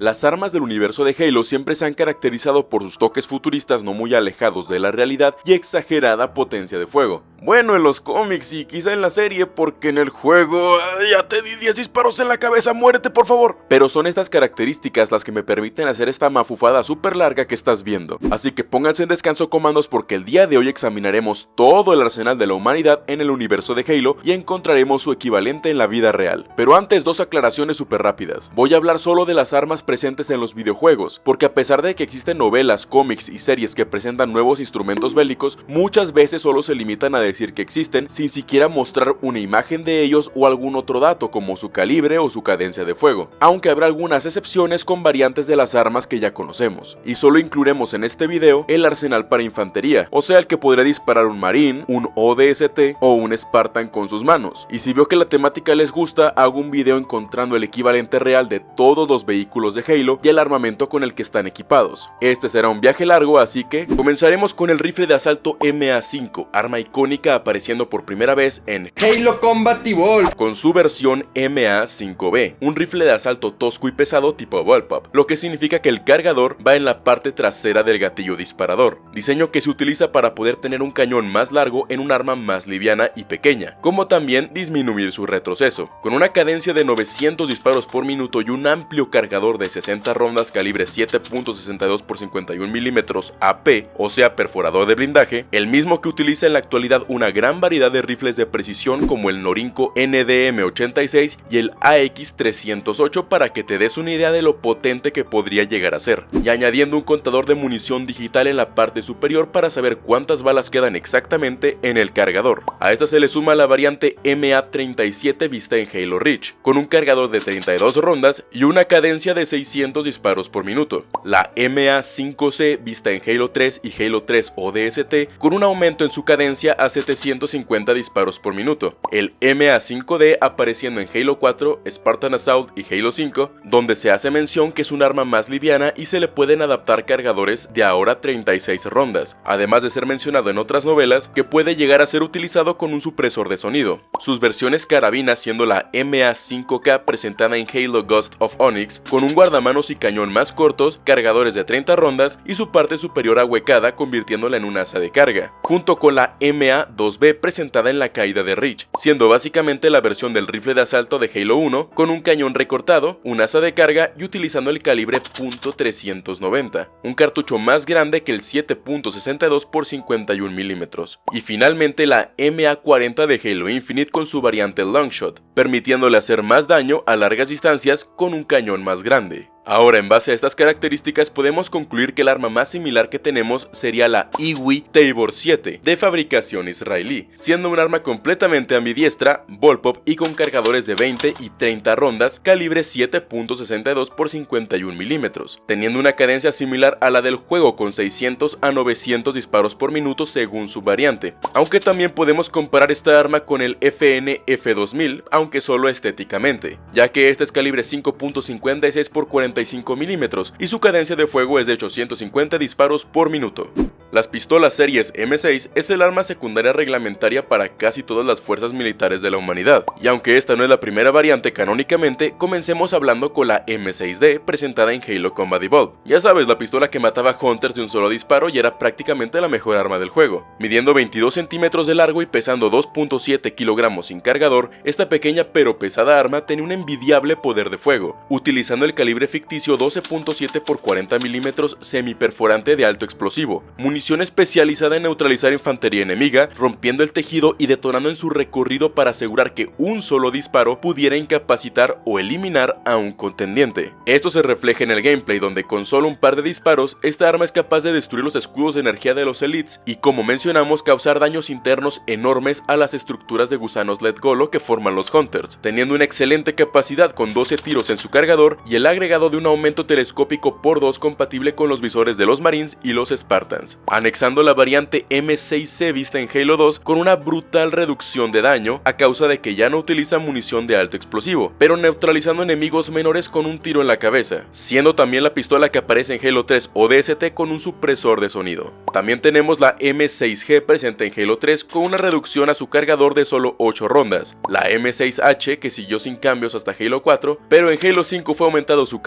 Las armas del universo de Halo siempre se han caracterizado por sus toques futuristas no muy alejados de la realidad y exagerada potencia de fuego. Bueno, en los cómics y quizá en la serie, porque en el juego... Ya te di 10 disparos en la cabeza, muérete por favor. Pero son estas características las que me permiten hacer esta mafufada súper larga que estás viendo. Así que pónganse en descanso comandos porque el día de hoy examinaremos todo el arsenal de la humanidad en el universo de Halo y encontraremos su equivalente en la vida real. Pero antes dos aclaraciones súper rápidas. Voy a hablar solo de las armas presentes en los videojuegos, porque a pesar de que existen novelas, cómics y series que presentan nuevos instrumentos bélicos, muchas veces solo se limitan a decir que existen sin siquiera mostrar una imagen de ellos o algún otro dato como su calibre o su cadencia de fuego, aunque habrá algunas excepciones con variantes de las armas que ya conocemos, y solo incluiremos en este video el arsenal para infantería, o sea el que podría disparar un marín, un ODST o un Spartan con sus manos, y si veo que la temática les gusta, hago un video encontrando el equivalente real de todos los vehículos de Halo y el armamento con el que están equipados. Este será un viaje largo, así que comenzaremos con el rifle de asalto MA5, arma icónica apareciendo por primera vez en Halo Combat Evolved con su versión MA5B, un rifle de asalto tosco y pesado tipo Bullpup, lo que significa que el cargador va en la parte trasera del gatillo disparador, diseño que se utiliza para poder tener un cañón más largo en un arma más liviana y pequeña, como también disminuir su retroceso. Con una cadencia de 900 disparos por minuto y un amplio cargador de 60 rondas calibre 7.62 x 51 mm AP, o sea perforador de blindaje, el mismo que utiliza en la actualidad un una gran variedad de rifles de precisión como el Norinco NDM86 y el AX308 para que te des una idea de lo potente que podría llegar a ser, y añadiendo un contador de munición digital en la parte superior para saber cuántas balas quedan exactamente en el cargador. A esta se le suma la variante MA37 vista en Halo Reach, con un cargador de 32 rondas y una cadencia de 600 disparos por minuto. La MA5C vista en Halo 3 y Halo 3 ODST, con un aumento en su cadencia a 750 disparos por minuto. El MA5D apareciendo en Halo 4, Spartan Assault y Halo 5, donde se hace mención que es un arma más liviana y se le pueden adaptar cargadores de ahora 36 rondas, además de ser mencionado en otras novelas que puede llegar a ser utilizado con un supresor de sonido. Sus versiones carabinas siendo la MA5K presentada en Halo Ghost of Onyx, con un guardamanos y cañón más cortos, cargadores de 30 rondas y su parte superior ahuecada convirtiéndola en un asa de carga, junto con la MA 2B presentada en la caída de Reach, siendo básicamente la versión del rifle de asalto de Halo 1 con un cañón recortado, un asa de carga y utilizando el calibre .390, un cartucho más grande que el 7.62 x 51 mm, y finalmente la MA40 de Halo Infinite con su variante Longshot, permitiéndole hacer más daño a largas distancias con un cañón más grande. be. Ahora, en base a estas características, podemos concluir que el arma más similar que tenemos sería la Iwi Tabor 7, de fabricación israelí, siendo un arma completamente ambidiestra, bullpup y con cargadores de 20 y 30 rondas, calibre 7.62 x 51 mm, teniendo una cadencia similar a la del juego con 600 a 900 disparos por minuto según su variante, aunque también podemos comparar esta arma con el FN F2000, aunque solo estéticamente, ya que este es calibre 5.56 x 40 mm y su cadencia de fuego es de 850 disparos por minuto. Las pistolas series M6 es el arma secundaria reglamentaria para casi todas las fuerzas militares de la humanidad, y aunque esta no es la primera variante canónicamente, comencemos hablando con la M6D presentada en Halo Combat Evolved. Ya sabes, la pistola que mataba Hunters de un solo disparo y era prácticamente la mejor arma del juego. Midiendo 22 centímetros de largo y pesando 2.7 kilogramos sin cargador, esta pequeña pero pesada arma tenía un envidiable poder de fuego, utilizando el calibre ficticio 12.7 x 40 mm semiperforante de alto explosivo, munición especializada en neutralizar infantería enemiga, rompiendo el tejido y detonando en su recorrido para asegurar que un solo disparo pudiera incapacitar o eliminar a un contendiente. Esto se refleja en el gameplay donde con solo un par de disparos, esta arma es capaz de destruir los escudos de energía de los elites y como mencionamos causar daños internos enormes a las estructuras de gusanos Let Golo que forman los Hunters, teniendo una excelente capacidad con 12 tiros en su cargador y el agregado de un aumento telescópico por 2 compatible con los visores de los Marines y los Spartans anexando la variante M6C vista en Halo 2 con una brutal reducción de daño a causa de que ya no utiliza munición de alto explosivo, pero neutralizando enemigos menores con un tiro en la cabeza, siendo también la pistola que aparece en Halo 3 o DST con un supresor de sonido. También tenemos la M6G presente en Halo 3 con una reducción a su cargador de solo 8 rondas, la M6H que siguió sin cambios hasta Halo 4, pero en Halo 5 fue aumentado su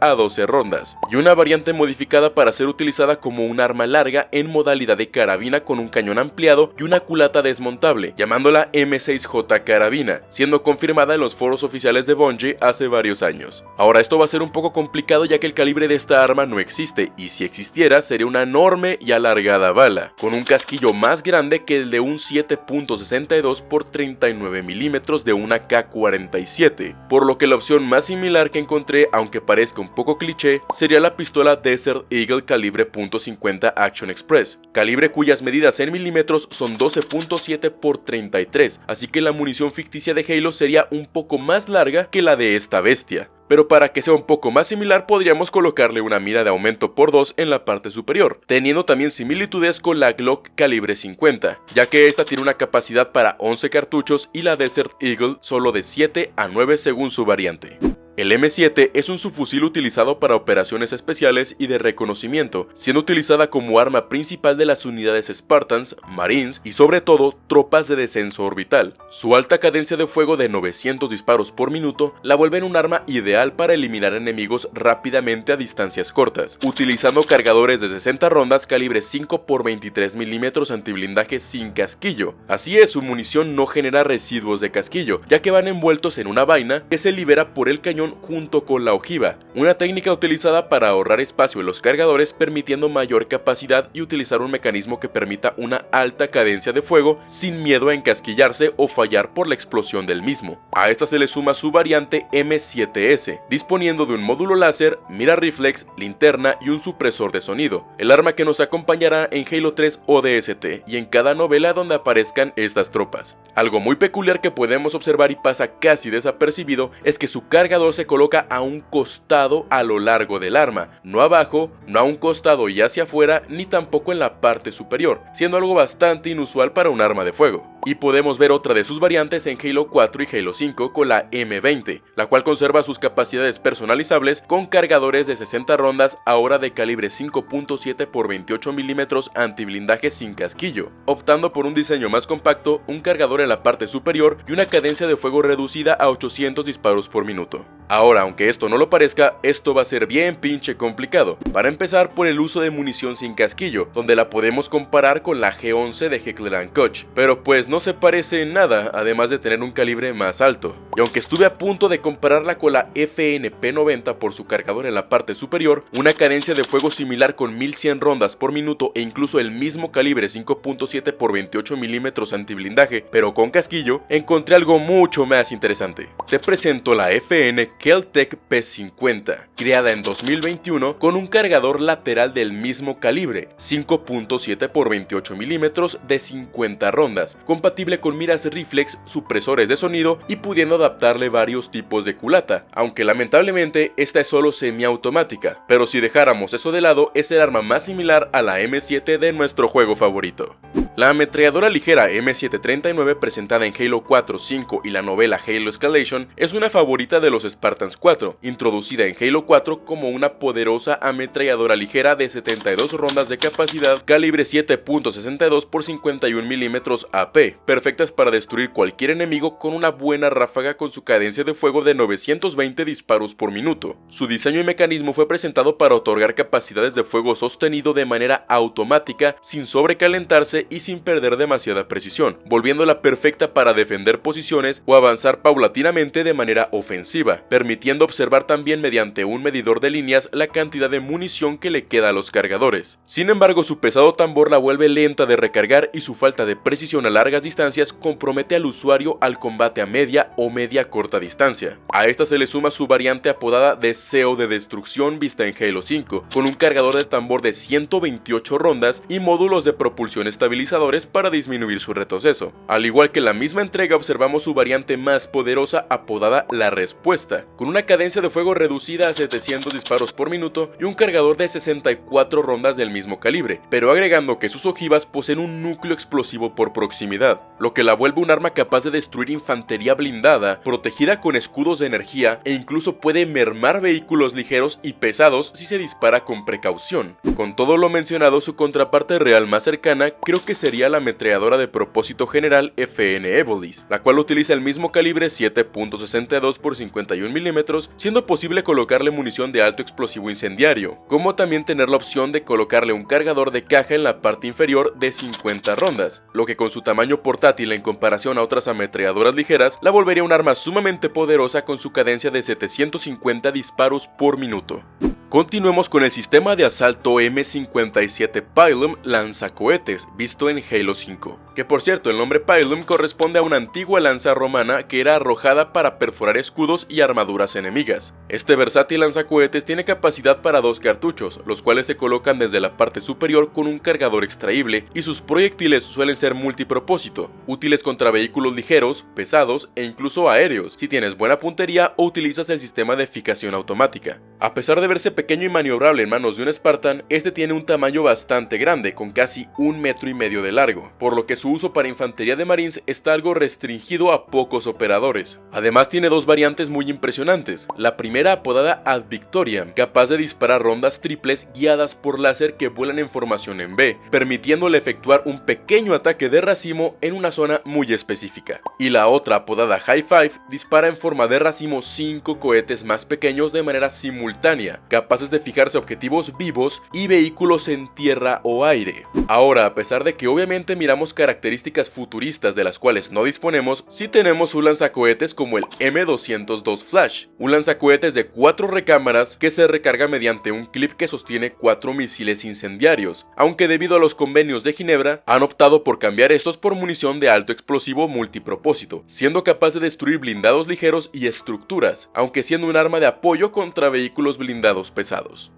a 12 rondas, y una variante modificada para ser utilizada como un arma larga en modalidad de carabina con un cañón ampliado y una culata desmontable, llamándola M6J carabina, siendo confirmada en los foros oficiales de Bungie hace varios años. Ahora esto va a ser un poco complicado ya que el calibre de esta arma no existe, y si existiera sería una enorme y alargada bala, con un casquillo más grande que el de un 7.62 por 39 milímetros de una K-47, por lo que la opción más similar que encontré, aunque parezca un poco cliché, sería la pistola Desert Eagle calibre .50 Action Express, calibre cuyas medidas en milímetros son 12.7 por 33, así que la munición ficticia de Halo sería un poco más larga que la de esta bestia pero para que sea un poco más similar podríamos colocarle una mira de aumento por 2 en la parte superior, teniendo también similitudes con la Glock calibre 50, ya que esta tiene una capacidad para 11 cartuchos y la Desert Eagle solo de 7 a 9 según su variante. El M7 es un subfusil utilizado para operaciones especiales y de reconocimiento, siendo utilizada como arma principal de las unidades Spartans, Marines y sobre todo tropas de descenso orbital. Su alta cadencia de fuego de 900 disparos por minuto la vuelve un arma ideal para eliminar enemigos rápidamente a distancias cortas, utilizando cargadores de 60 rondas calibre 5 x 23 mm antiblindaje sin casquillo. Así es, su munición no genera residuos de casquillo, ya que van envueltos en una vaina que se libera por el cañón junto con la ojiva, una técnica utilizada para ahorrar espacio en los cargadores permitiendo mayor capacidad y utilizar un mecanismo que permita una alta cadencia de fuego sin miedo a encasquillarse o fallar por la explosión del mismo. A esta se le suma su variante M7S, disponiendo de un módulo láser, mira reflex, linterna y un supresor de sonido, el arma que nos acompañará en Halo 3 ODST y en cada novela donde aparezcan estas tropas. Algo muy peculiar que podemos observar y pasa casi desapercibido es que su cargador se coloca a un costado a lo largo del arma, no abajo, no a un costado y hacia afuera, ni tampoco en la parte superior, siendo algo bastante inusual para un arma de fuego. Y podemos ver otra de sus variantes en Halo 4 y Halo 5 con la M20, la cual conserva sus capacidades personalizables con cargadores de 60 rondas ahora de calibre 5.7 x 28 mm antiblindaje sin casquillo, optando por un diseño más compacto, un cargador en la parte superior y una cadencia de fuego reducida a 800 disparos por minuto. Ahora, aunque esto no lo parezca, esto va a ser bien pinche complicado. Para empezar por el uso de munición sin casquillo, donde la podemos comparar con la G11 de Heckler Koch, pero pues no se parece en nada, además de tener un calibre más alto. Y aunque estuve a punto de compararla con la FNP90 por su cargador en la parte superior, una cadencia de fuego similar con 1100 rondas por minuto e incluso el mismo calibre 5.7 x 28 mm antiblindaje, pero con casquillo, encontré algo mucho más interesante. Te presento la FN Keltec P50, creada en 2021 con un cargador lateral del mismo calibre, 5.7 x 28 mm de 50 rondas, compatible con miras reflex, supresores de sonido y pudiendo adaptarle varios tipos de culata, aunque lamentablemente esta es solo semiautomática, pero si dejáramos eso de lado es el arma más similar a la M7 de nuestro juego favorito. La ametralladora ligera M739 presentada en Halo 4, 5 y la novela Halo Escalation es una favorita de los Spartans 4, introducida en Halo 4 como una poderosa ametralladora ligera de 72 rondas de capacidad calibre 7.62 x 51 mm AP, perfectas para destruir cualquier enemigo con una buena ráfaga con su cadencia de fuego de 920 disparos por minuto. Su diseño y mecanismo fue presentado para otorgar capacidades de fuego sostenido de manera automática sin sobrecalentarse y sin sin perder demasiada precisión, volviéndola perfecta para defender posiciones o avanzar paulatinamente de manera ofensiva, permitiendo observar también mediante un medidor de líneas la cantidad de munición que le queda a los cargadores. Sin embargo, su pesado tambor la vuelve lenta de recargar y su falta de precisión a largas distancias compromete al usuario al combate a media o media corta distancia. A esta se le suma su variante apodada Deseo de Destrucción vista en Halo 5, con un cargador de tambor de 128 rondas y módulos de propulsión para disminuir su retroceso. Al igual que la misma entrega observamos su variante más poderosa apodada La Respuesta, 50, con una cadencia de fuego reducida a 700 disparos por minuto y un cargador de 64 rondas del mismo calibre, pero agregando que sus ojivas poseen un núcleo explosivo por proximidad, lo que la vuelve un arma capaz de destruir infantería blindada, protegida con escudos de energía e incluso puede mermar vehículos ligeros y pesados si se dispara con precaución. Con todo lo mencionado, su contraparte real más cercana creo que sería la ametralladora de propósito general FN Evolis, la cual utiliza el mismo calibre 7.62 x 51 mm, siendo posible colocarle munición de alto explosivo incendiario, como también tener la opción de colocarle un cargador de caja en la parte inferior de 50 rondas, lo que con su tamaño portátil en comparación a otras ametralladoras ligeras, la volvería un arma sumamente poderosa con su cadencia de 750 disparos por minuto. Continuemos con el sistema de asalto M57 Pylum lanzacohetes, visto en Halo 5. Que por cierto, el nombre Pylum corresponde a una antigua lanza romana que era arrojada para perforar escudos y armaduras enemigas. Este versátil lanzacohetes tiene capacidad para dos cartuchos, los cuales se colocan desde la parte superior con un cargador extraíble y sus proyectiles suelen ser multipropósito, útiles contra vehículos ligeros, pesados e incluso aéreos, si tienes buena puntería o utilizas el sistema de fijación automática. A pesar de verse pequeño y maniobrable en manos de un Spartan, este tiene un tamaño bastante grande, con casi un metro y medio de largo, por lo que su uso para infantería de Marines está algo restringido a pocos operadores. Además tiene dos variantes muy impresionantes, la primera apodada Ad Victoria, capaz de disparar rondas triples guiadas por láser que vuelan en formación en B, permitiéndole efectuar un pequeño ataque de racimo en una zona muy específica. Y la otra apodada High Five dispara en forma de racimo 5 cohetes más pequeños de manera simultánea, capaces de fijarse objetivos vivos y vehículos en tierra o aire. Ahora, a pesar de que obviamente miramos características futuristas de las cuales no disponemos, sí tenemos un lanzacohetes como el M202 Flash, un lanzacohetes de 4 recámaras que se recarga mediante un clip que sostiene 4 misiles incendiarios, aunque debido a los convenios de Ginebra han optado por cambiar estos por munición de alto explosivo multipropósito, siendo capaz de destruir blindados ligeros y estructuras, aunque siendo un arma de apoyo contra vehículos blindados pesados.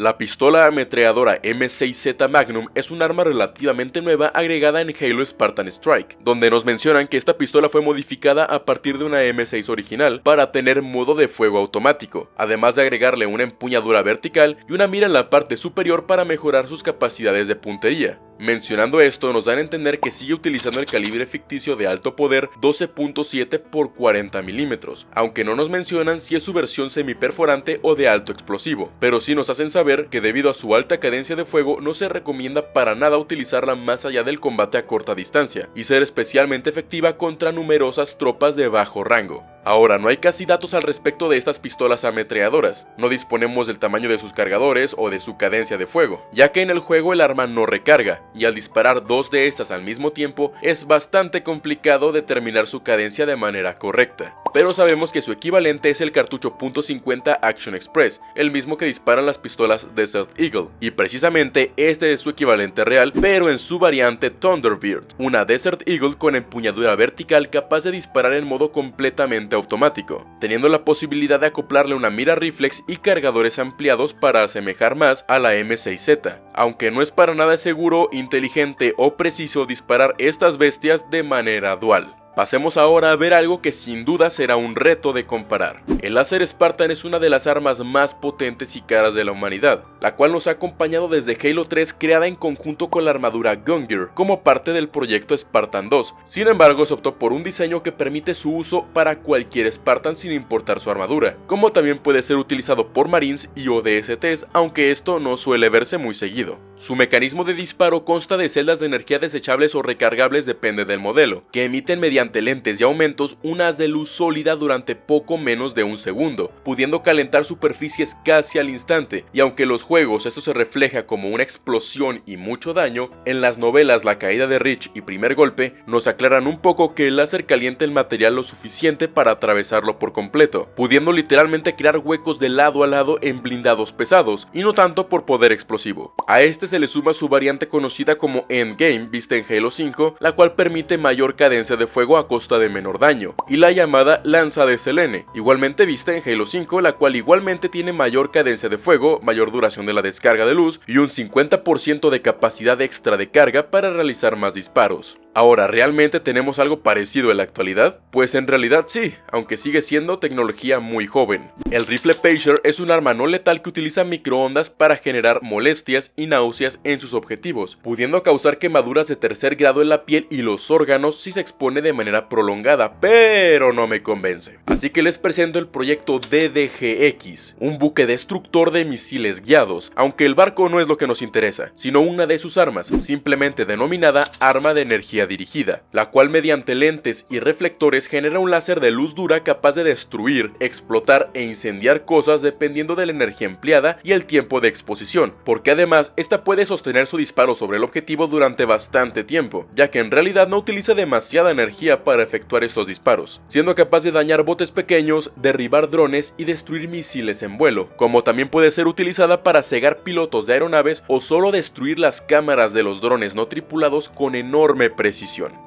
La pistola ametralladora M6Z Magnum es un arma relativamente nueva agregada en Halo Spartan Strike, donde nos mencionan que esta pistola fue modificada a partir de una M6 original para tener modo de fuego automático, además de agregarle una empuñadura vertical y una mira en la parte superior para mejorar sus capacidades de puntería. Mencionando esto nos dan a entender que sigue utilizando el calibre ficticio de alto poder 12.7 x 40 milímetros, aunque no nos mencionan si es su versión semiperforante o de alto explosivo, pero sí nos hacen saber que debido a su alta cadencia de fuego no se recomienda para nada utilizarla más allá del combate a corta distancia, y ser especialmente efectiva contra numerosas tropas de bajo rango. Ahora, no hay casi datos al respecto de estas pistolas ametralladoras, no disponemos del tamaño de sus cargadores o de su cadencia de fuego, ya que en el juego el arma no recarga, y al disparar dos de estas al mismo tiempo es bastante complicado determinar su cadencia de manera correcta. Pero sabemos que su equivalente es el cartucho .50 Action Express, el mismo que disparan las pistolas Desert Eagle, y precisamente este es su equivalente real, pero en su variante Thunderbird, una Desert Eagle con empuñadura vertical capaz de disparar en modo completamente automático, teniendo la posibilidad de acoplarle una mira reflex y cargadores ampliados para asemejar más a la M6Z, aunque no es para nada seguro, inteligente o preciso disparar estas bestias de manera dual. Pasemos ahora a ver algo que sin duda será un reto de comparar. El láser Spartan es una de las armas más potentes y caras de la humanidad, la cual nos ha acompañado desde Halo 3 creada en conjunto con la armadura Gungear como parte del proyecto Spartan 2. Sin embargo, se optó por un diseño que permite su uso para cualquier Spartan sin importar su armadura, como también puede ser utilizado por Marines y ODSTs, aunque esto no suele verse muy seguido. Su mecanismo de disparo consta de celdas de energía desechables o recargables depende del modelo, que emiten mediante mediante lentes y aumentos un haz de luz sólida durante poco menos de un segundo, pudiendo calentar superficies casi al instante, y aunque en los juegos esto se refleja como una explosión y mucho daño, en las novelas La caída de Rich y Primer Golpe nos aclaran un poco que el láser calienta el material lo suficiente para atravesarlo por completo, pudiendo literalmente crear huecos de lado a lado en blindados pesados, y no tanto por poder explosivo. A este se le suma su variante conocida como Endgame vista en Halo 5, la cual permite mayor cadencia de fuego a costa de menor daño, y la llamada lanza de Selene, igualmente vista en Halo 5, la cual igualmente tiene mayor cadencia de fuego, mayor duración de la descarga de luz y un 50% de capacidad extra de carga para realizar más disparos. Ahora, ¿realmente tenemos algo parecido en la actualidad? Pues en realidad sí, aunque sigue siendo tecnología muy joven. El rifle Pager es un arma no letal que utiliza microondas para generar molestias y náuseas en sus objetivos, pudiendo causar quemaduras de tercer grado en la piel y los órganos si se expone de manera prolongada, pero no me convence. Así que les presento el proyecto DDGX, un buque destructor de misiles guiados, aunque el barco no es lo que nos interesa, sino una de sus armas, simplemente denominada arma de energía dirigida, la cual mediante lentes y reflectores genera un láser de luz dura capaz de destruir, explotar e incendiar cosas dependiendo de la energía empleada y el tiempo de exposición, porque además esta puede sostener su disparo sobre el objetivo durante bastante tiempo, ya que en realidad no utiliza demasiada energía para efectuar estos disparos, siendo capaz de dañar botes pequeños, derribar drones y destruir misiles en vuelo, como también puede ser utilizada para cegar pilotos de aeronaves o solo destruir las cámaras de los drones no tripulados con enorme presión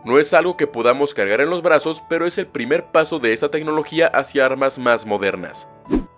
no es algo que podamos cargar en los brazos, pero es el primer paso de esta tecnología hacia armas más modernas.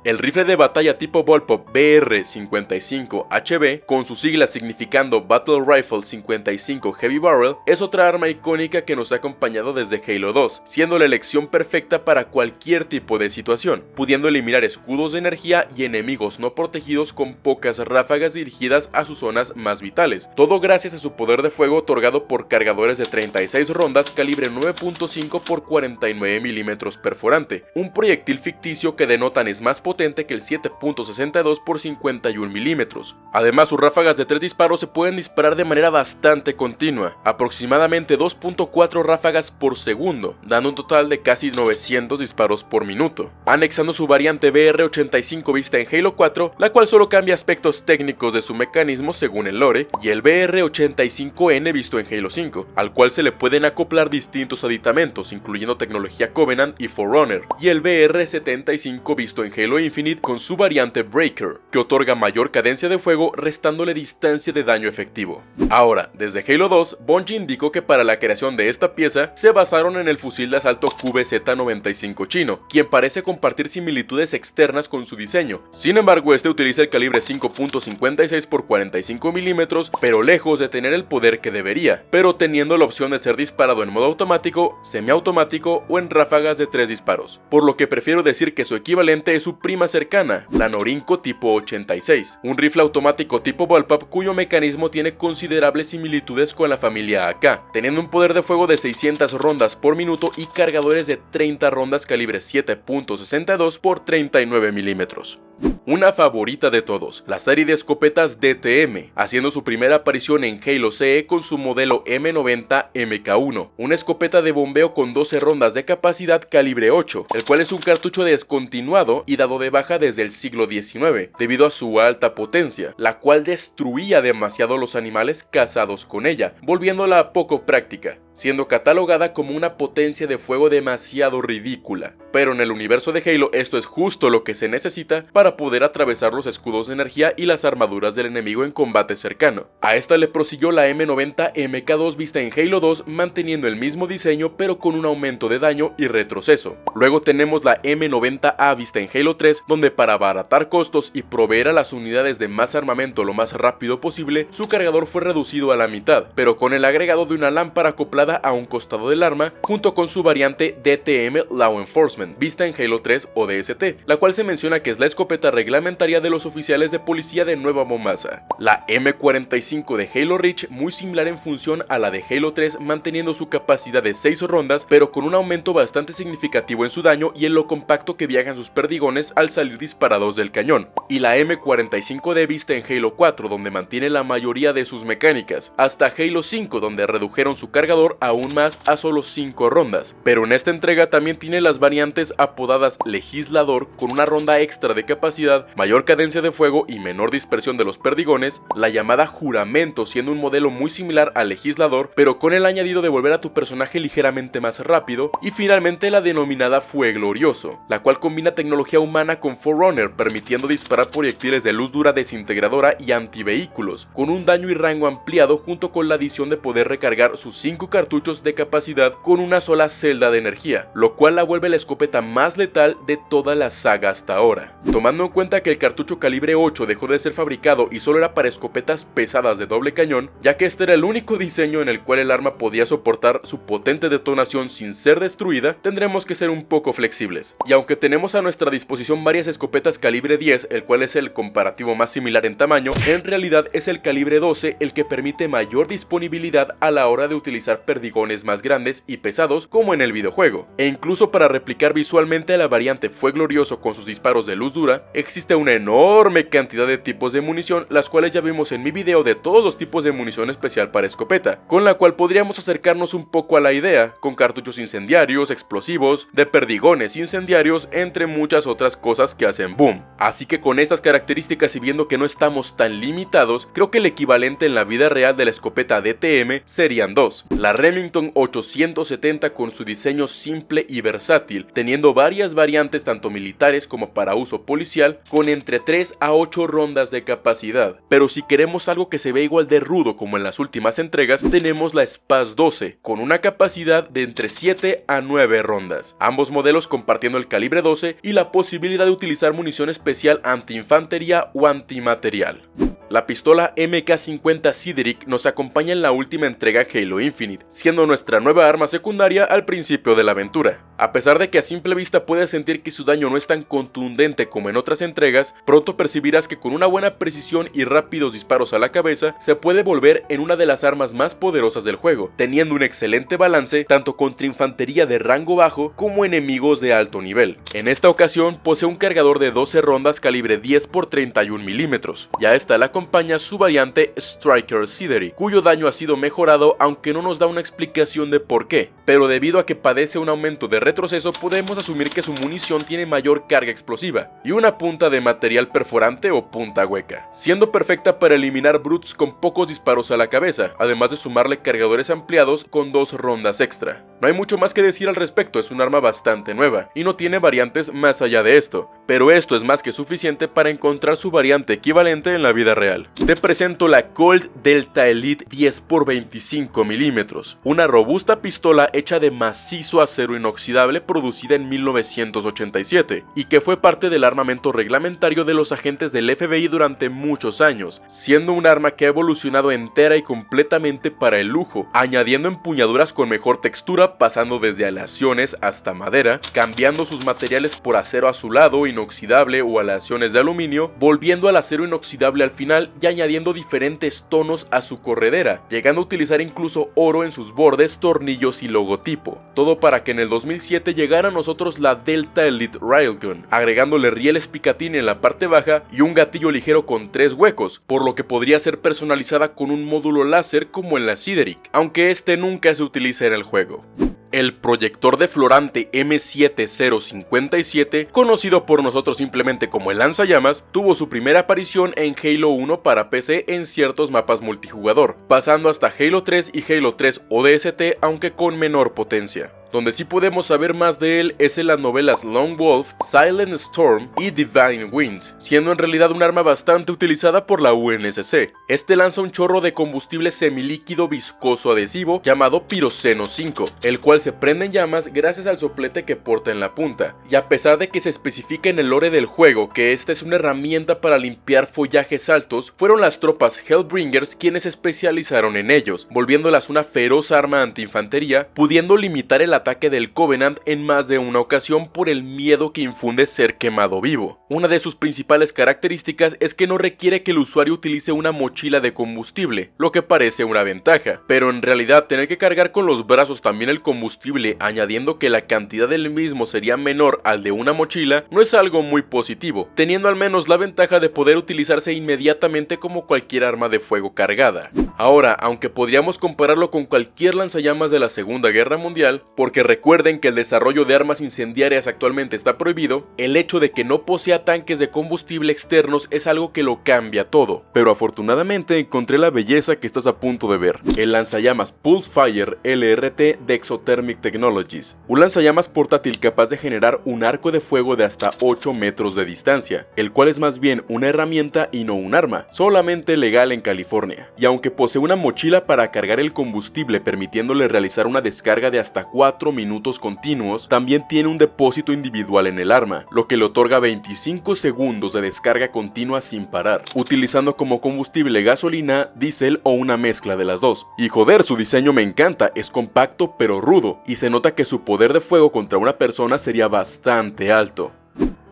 El rifle de batalla tipo Volpop BR-55HB, con sus siglas significando Battle Rifle 55 Heavy Barrel, es otra arma icónica que nos ha acompañado desde Halo 2, siendo la elección perfecta para cualquier tipo de situación, pudiendo eliminar escudos de energía y enemigos no protegidos con pocas ráfagas dirigidas a sus zonas más vitales, todo gracias a su poder de fuego otorgado por cargadores de 36 rondas calibre 9.5 x 49 mm perforante, un proyectil ficticio que denotan es más potente que el 7.62 por 51 milímetros. Además, sus ráfagas de 3 disparos se pueden disparar de manera bastante continua, aproximadamente 2.4 ráfagas por segundo, dando un total de casi 900 disparos por minuto, anexando su variante BR-85 vista en Halo 4, la cual solo cambia aspectos técnicos de su mecanismo según el lore, y el BR-85N visto en Halo 5, al cual se le pueden acoplar distintos aditamentos, incluyendo tecnología Covenant y Forerunner, y el BR-75 visto en Halo Infinite con su variante Breaker, que otorga mayor cadencia de fuego restándole distancia de daño efectivo. Ahora, desde Halo 2, Bungie indicó que para la creación de esta pieza se basaron en el fusil de asalto QBZ-95 chino, quien parece compartir similitudes externas con su diseño. Sin embargo, este utiliza el calibre 5.56 x 45 mm, pero lejos de tener el poder que debería, pero teniendo la opción de ser disparado en modo automático, semiautomático o en ráfagas de 3 disparos, por lo que prefiero decir que su equivalente es su prima cercana, la Norinco tipo 86, un rifle automático tipo Bullpup cuyo mecanismo tiene considerables similitudes con la familia AK, teniendo un poder de fuego de 600 rondas por minuto y cargadores de 30 rondas calibre 7.62 por 39 milímetros. Una favorita de todos, la serie de escopetas DTM, haciendo su primera aparición en Halo CE con su modelo M90 MK1, una escopeta de bombeo con 12 rondas de capacidad calibre 8, el cual es un cartucho descontinuado y dado de baja desde el siglo XIX, debido a su alta potencia, la cual destruía demasiado los animales cazados con ella, volviéndola poco práctica siendo catalogada como una potencia de fuego demasiado ridícula. Pero en el universo de Halo esto es justo lo que se necesita para poder atravesar los escudos de energía y las armaduras del enemigo en combate cercano. A esta le prosiguió la M90 MK2 vista en Halo 2 manteniendo el mismo diseño pero con un aumento de daño y retroceso. Luego tenemos la M90A vista en Halo 3 donde para abaratar costos y proveer a las unidades de más armamento lo más rápido posible, su cargador fue reducido a la mitad, pero con el agregado de una lámpara acoplada a un costado del arma, junto con su variante DTM Law Enforcement, vista en Halo 3 o DST, la cual se menciona que es la escopeta reglamentaria de los oficiales de policía de Nueva Mombasa. La M45 de Halo Reach, muy similar en función a la de Halo 3, manteniendo su capacidad de 6 rondas, pero con un aumento bastante significativo en su daño y en lo compacto que viajan sus perdigones al salir disparados del cañón. Y la M45D vista en Halo 4, donde mantiene la mayoría de sus mecánicas, hasta Halo 5, donde redujeron su cargador aún más a solo 5 rondas, pero en esta entrega también tiene las variantes apodadas Legislador con una ronda extra de capacidad, mayor cadencia de fuego y menor dispersión de los perdigones, la llamada Juramento siendo un modelo muy similar al Legislador pero con el añadido de volver a tu personaje ligeramente más rápido y finalmente la denominada Fue Glorioso, la cual combina tecnología humana con Forerunner permitiendo disparar proyectiles de luz dura desintegradora y antivehículos, con un daño y rango ampliado junto con la adición de poder recargar sus 5 cartuchos cartuchos de capacidad con una sola celda de energía, lo cual la vuelve la escopeta más letal de toda la saga hasta ahora. Tomando en cuenta que el cartucho calibre 8 dejó de ser fabricado y solo era para escopetas pesadas de doble cañón, ya que este era el único diseño en el cual el arma podía soportar su potente detonación sin ser destruida, tendremos que ser un poco flexibles. Y aunque tenemos a nuestra disposición varias escopetas calibre 10, el cual es el comparativo más similar en tamaño, en realidad es el calibre 12 el que permite mayor disponibilidad a la hora de utilizar perdigones más grandes y pesados como en el videojuego. E incluso para replicar visualmente la variante Fue Glorioso con sus disparos de luz dura, existe una enorme cantidad de tipos de munición, las cuales ya vimos en mi video de todos los tipos de munición especial para escopeta, con la cual podríamos acercarnos un poco a la idea, con cartuchos incendiarios, explosivos, de perdigones incendiarios, entre muchas otras cosas que hacen boom. Así que con estas características y viendo que no estamos tan limitados, creo que el equivalente en la vida real de la escopeta DTM serían dos. La Remington 870 con su diseño simple y versátil, teniendo varias variantes tanto militares como para uso policial, con entre 3 a 8 rondas de capacidad. Pero si queremos algo que se ve igual de rudo como en las últimas entregas, tenemos la Spaz 12, con una capacidad de entre 7 a 9 rondas. Ambos modelos compartiendo el calibre 12 y la posibilidad de utilizar munición especial anti-infantería o antimaterial. La pistola MK50 Cedric nos acompaña en la última entrega Halo Infinite, siendo nuestra nueva arma secundaria al principio de la aventura. A pesar de que a simple vista puedes sentir que su daño no es tan contundente como en otras entregas, pronto percibirás que con una buena precisión y rápidos disparos a la cabeza, se puede volver en una de las armas más poderosas del juego, teniendo un excelente balance tanto contra infantería de rango bajo como enemigos de alto nivel. En esta ocasión posee un cargador de 12 rondas calibre 10 x 31 milímetros, ya está la acompaña su variante Striker Sideri, cuyo daño ha sido mejorado aunque no nos da una explicación de por qué, pero debido a que padece un aumento de retroceso podemos asumir que su munición tiene mayor carga explosiva y una punta de material perforante o punta hueca, siendo perfecta para eliminar brutes con pocos disparos a la cabeza, además de sumarle cargadores ampliados con dos rondas extra. No hay mucho más que decir al respecto, es un arma bastante nueva y no tiene variantes más allá de esto, pero esto es más que suficiente para encontrar su variante equivalente en la vida real te presento la Colt Delta Elite 10x25 mm, una robusta pistola hecha de macizo acero inoxidable producida en 1987 y que fue parte del armamento reglamentario de los agentes del FBI durante muchos años, siendo un arma que ha evolucionado entera y completamente para el lujo, añadiendo empuñaduras con mejor textura pasando desde aleaciones hasta madera, cambiando sus materiales por acero azulado, inoxidable o aleaciones de aluminio, volviendo al acero inoxidable al final y añadiendo diferentes tonos a su corredera, llegando a utilizar incluso oro en sus bordes, tornillos y logotipo. Todo para que en el 2007 llegara a nosotros la Delta Elite Railgun, agregándole rieles Picatinny en la parte baja y un gatillo ligero con tres huecos, por lo que podría ser personalizada con un módulo láser como en la Sideric, aunque este nunca se utiliza en el juego el proyector de Florante M7057, conocido por nosotros simplemente como el lanzallamas, tuvo su primera aparición en Halo 1 para PC en ciertos mapas multijugador, pasando hasta Halo 3 y Halo 3 ODST aunque con menor potencia. Donde sí podemos saber más de él es en las novelas Lone Wolf, Silent Storm y Divine Wind, siendo en realidad un arma bastante utilizada por la UNSC. Este lanza un chorro de combustible semilíquido viscoso adhesivo llamado Piroceno 5, el cual se prende en llamas gracias al soplete que porta en la punta, y a pesar de que se especifica en el lore del juego que esta es una herramienta para limpiar follajes altos, fueron las tropas Hellbringers quienes se especializaron en ellos, volviéndolas una feroz arma anti-infantería, pudiendo limitar el ataque ataque del Covenant en más de una ocasión por el miedo que infunde ser quemado vivo. Una de sus principales características es que no requiere que el usuario utilice una mochila de combustible, lo que parece una ventaja, pero en realidad tener que cargar con los brazos también el combustible añadiendo que la cantidad del mismo sería menor al de una mochila no es algo muy positivo, teniendo al menos la ventaja de poder utilizarse inmediatamente como cualquier arma de fuego cargada. Ahora, aunque podríamos compararlo con cualquier lanzallamas de la Segunda Guerra Mundial, ¿por porque recuerden que el desarrollo de armas incendiarias actualmente está prohibido, el hecho de que no posea tanques de combustible externos es algo que lo cambia todo. Pero afortunadamente encontré la belleza que estás a punto de ver, el lanzallamas Pulsefire LRT de Exothermic Technologies, un lanzallamas portátil capaz de generar un arco de fuego de hasta 8 metros de distancia, el cual es más bien una herramienta y no un arma, solamente legal en California. Y aunque posee una mochila para cargar el combustible permitiéndole realizar una descarga de hasta 4 minutos continuos, también tiene un depósito individual en el arma, lo que le otorga 25 segundos de descarga continua sin parar, utilizando como combustible gasolina, diésel o una mezcla de las dos. Y joder, su diseño me encanta, es compacto pero rudo, y se nota que su poder de fuego contra una persona sería bastante alto.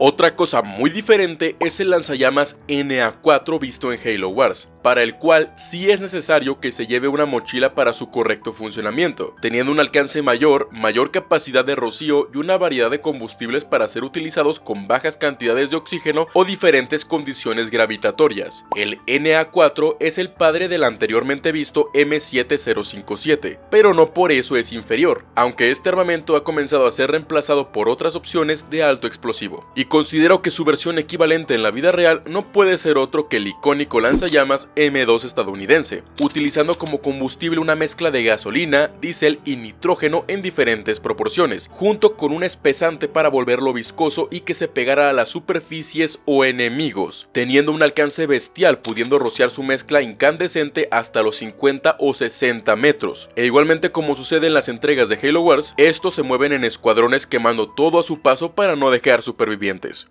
Otra cosa muy diferente es el lanzallamas NA4 visto en Halo Wars, para el cual sí es necesario que se lleve una mochila para su correcto funcionamiento, teniendo un alcance mayor, mayor capacidad de rocío y una variedad de combustibles para ser utilizados con bajas cantidades de oxígeno o diferentes condiciones gravitatorias. El NA4 es el padre del anteriormente visto M7057, pero no por eso es inferior, aunque este armamento ha comenzado a ser reemplazado por otras opciones de alto explosivo. Y considero que su versión equivalente en la vida real no puede ser otro que el icónico lanzallamas M2 estadounidense, utilizando como combustible una mezcla de gasolina, diésel y nitrógeno en diferentes proporciones, junto con un espesante para volverlo viscoso y que se pegara a las superficies o enemigos, teniendo un alcance bestial pudiendo rociar su mezcla incandescente hasta los 50 o 60 metros. E igualmente como sucede en las entregas de Halo Wars, estos se mueven en escuadrones quemando todo a su paso para no dejar supervivientes siguientes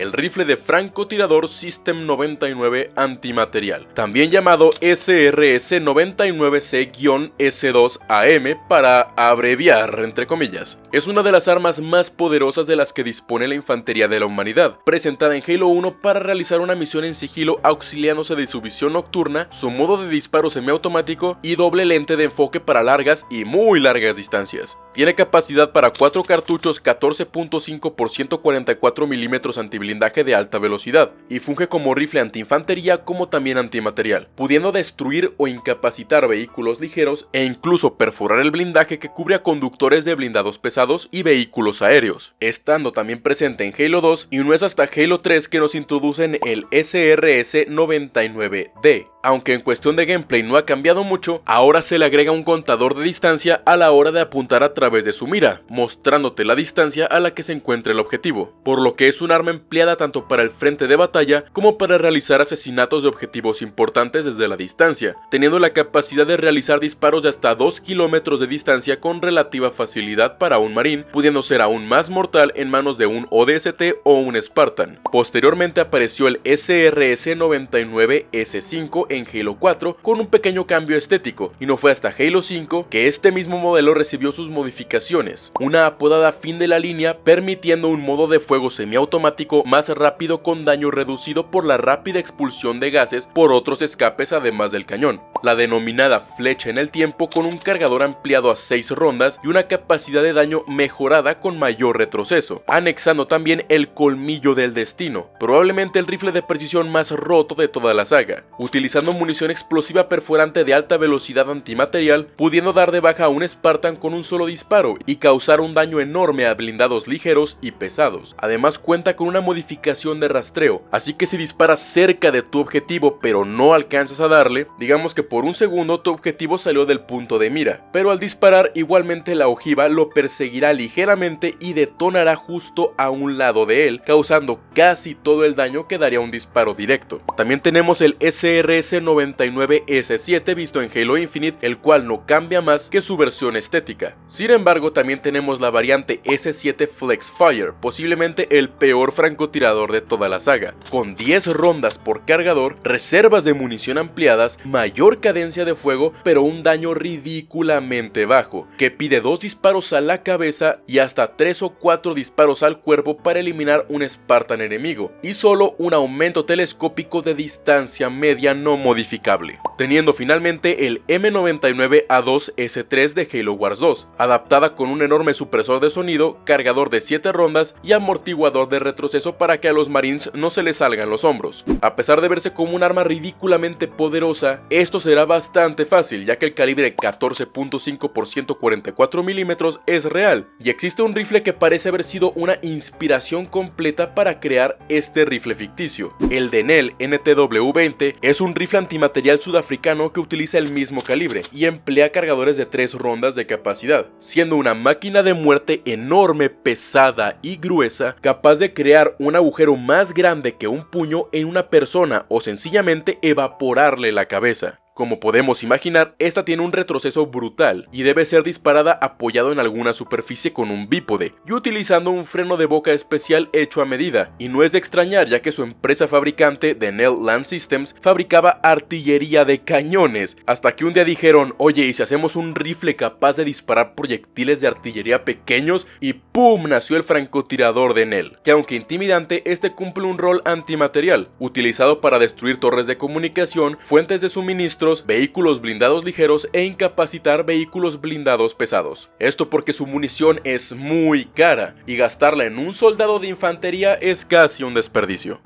el rifle de francotirador System 99 antimaterial, también llamado SRS-99C-S2AM para abreviar entre comillas. Es una de las armas más poderosas de las que dispone la infantería de la humanidad, presentada en Halo 1 para realizar una misión en sigilo auxiliándose de su visión nocturna, su modo de disparo semiautomático y doble lente de enfoque para largas y muy largas distancias. Tiene capacidad para 4 cartuchos 14.5 por 144 milímetros antiblindaje de alta velocidad y funge como rifle antiinfantería como también antimaterial, pudiendo destruir o incapacitar vehículos ligeros e incluso perforar el blindaje que cubre a conductores de blindados pesados y vehículos aéreos, estando también presente en Halo 2 y no es hasta Halo 3 que nos introducen el SRS-99D, aunque en cuestión de gameplay no ha cambiado mucho, ahora se le agrega un contador de distancia a la hora de apuntar a través de su mira, mostrándote la distancia a la que se encuentra el objetivo, por lo que es un arma empleada tanto para el frente de batalla como para realizar asesinatos de objetivos importantes desde la distancia, teniendo la capacidad de realizar disparos de hasta 2 kilómetros de distancia con relativa facilidad para un marín, pudiendo ser aún más mortal en manos de un ODST o un Spartan. Posteriormente apareció el SRS-99S5 en Halo 4 con un pequeño cambio estético, y no fue hasta Halo 5 que este mismo modelo recibió sus modificaciones, una apodada fin de la línea permitiendo un modo de fuego semiautomático más rápido con daño reducido por la rápida expulsión de gases por otros escapes además del cañón, la denominada flecha en el tiempo con un cargador ampliado a 6 rondas y una capacidad de daño mejorada con mayor retroceso, anexando también el colmillo del destino, probablemente el rifle de precisión más roto de toda la saga, utilizando munición explosiva perforante de alta velocidad antimaterial, pudiendo dar de baja a un Spartan con un solo disparo y causar un daño enorme a blindados ligeros y pesados. Además cuenta con una modificación de rastreo, así que si disparas cerca de tu objetivo pero no alcanzas a darle, digamos que por un segundo tu objetivo salió del punto de mira, pero al disparar igualmente la ojiva lo perseguirá ligeramente y detonará justo a un lado de él, causando casi todo el daño que daría un disparo directo. También tenemos el SRS 99 s 7 visto en Halo Infinite, el cual no cambia más que su versión estética. Sin embargo, también tenemos la variante S7 Flex Fire, posiblemente el peor francotirador de toda la saga, con 10 rondas por cargador, reservas de munición ampliadas, mayor cadencia de fuego, pero un daño ridículamente bajo, que pide dos disparos a la cabeza y hasta 3 o 4 disparos al cuerpo para eliminar un Spartan enemigo, y solo un aumento telescópico de distancia media no modificable, teniendo finalmente el M99A2S3 de Halo Wars 2, adaptada con un enorme supresor de sonido, cargador de 7 rondas y amortiguador de retroceso para que a los marines no se les salgan los hombros. A pesar de verse como un arma ridículamente poderosa, esto será bastante fácil ya que el calibre 14.5 x 144 mm es real y existe un rifle que parece haber sido una inspiración completa para crear este rifle ficticio. El Denel NTW-20 es un rifle antimaterial sudafricano que utiliza el mismo calibre y emplea cargadores de 3 rondas de capacidad, siendo una máquina de muerte enorme, pesada y gruesa, capaz de crear un agujero más grande que un puño en una persona o sencillamente evaporarle la cabeza. Como podemos imaginar, esta tiene un retroceso brutal y debe ser disparada apoyado en alguna superficie con un bípode y utilizando un freno de boca especial hecho a medida, y no es de extrañar ya que su empresa fabricante, Denel Land Systems, fabricaba artillería de cañones, hasta que un día dijeron, oye, ¿y si hacemos un rifle capaz de disparar proyectiles de artillería pequeños? Y ¡pum! nació el francotirador Denel, que aunque intimidante, este cumple un rol antimaterial, utilizado para destruir torres de comunicación, fuentes de suministro vehículos blindados ligeros e incapacitar vehículos blindados pesados. Esto porque su munición es muy cara y gastarla en un soldado de infantería es casi un desperdicio.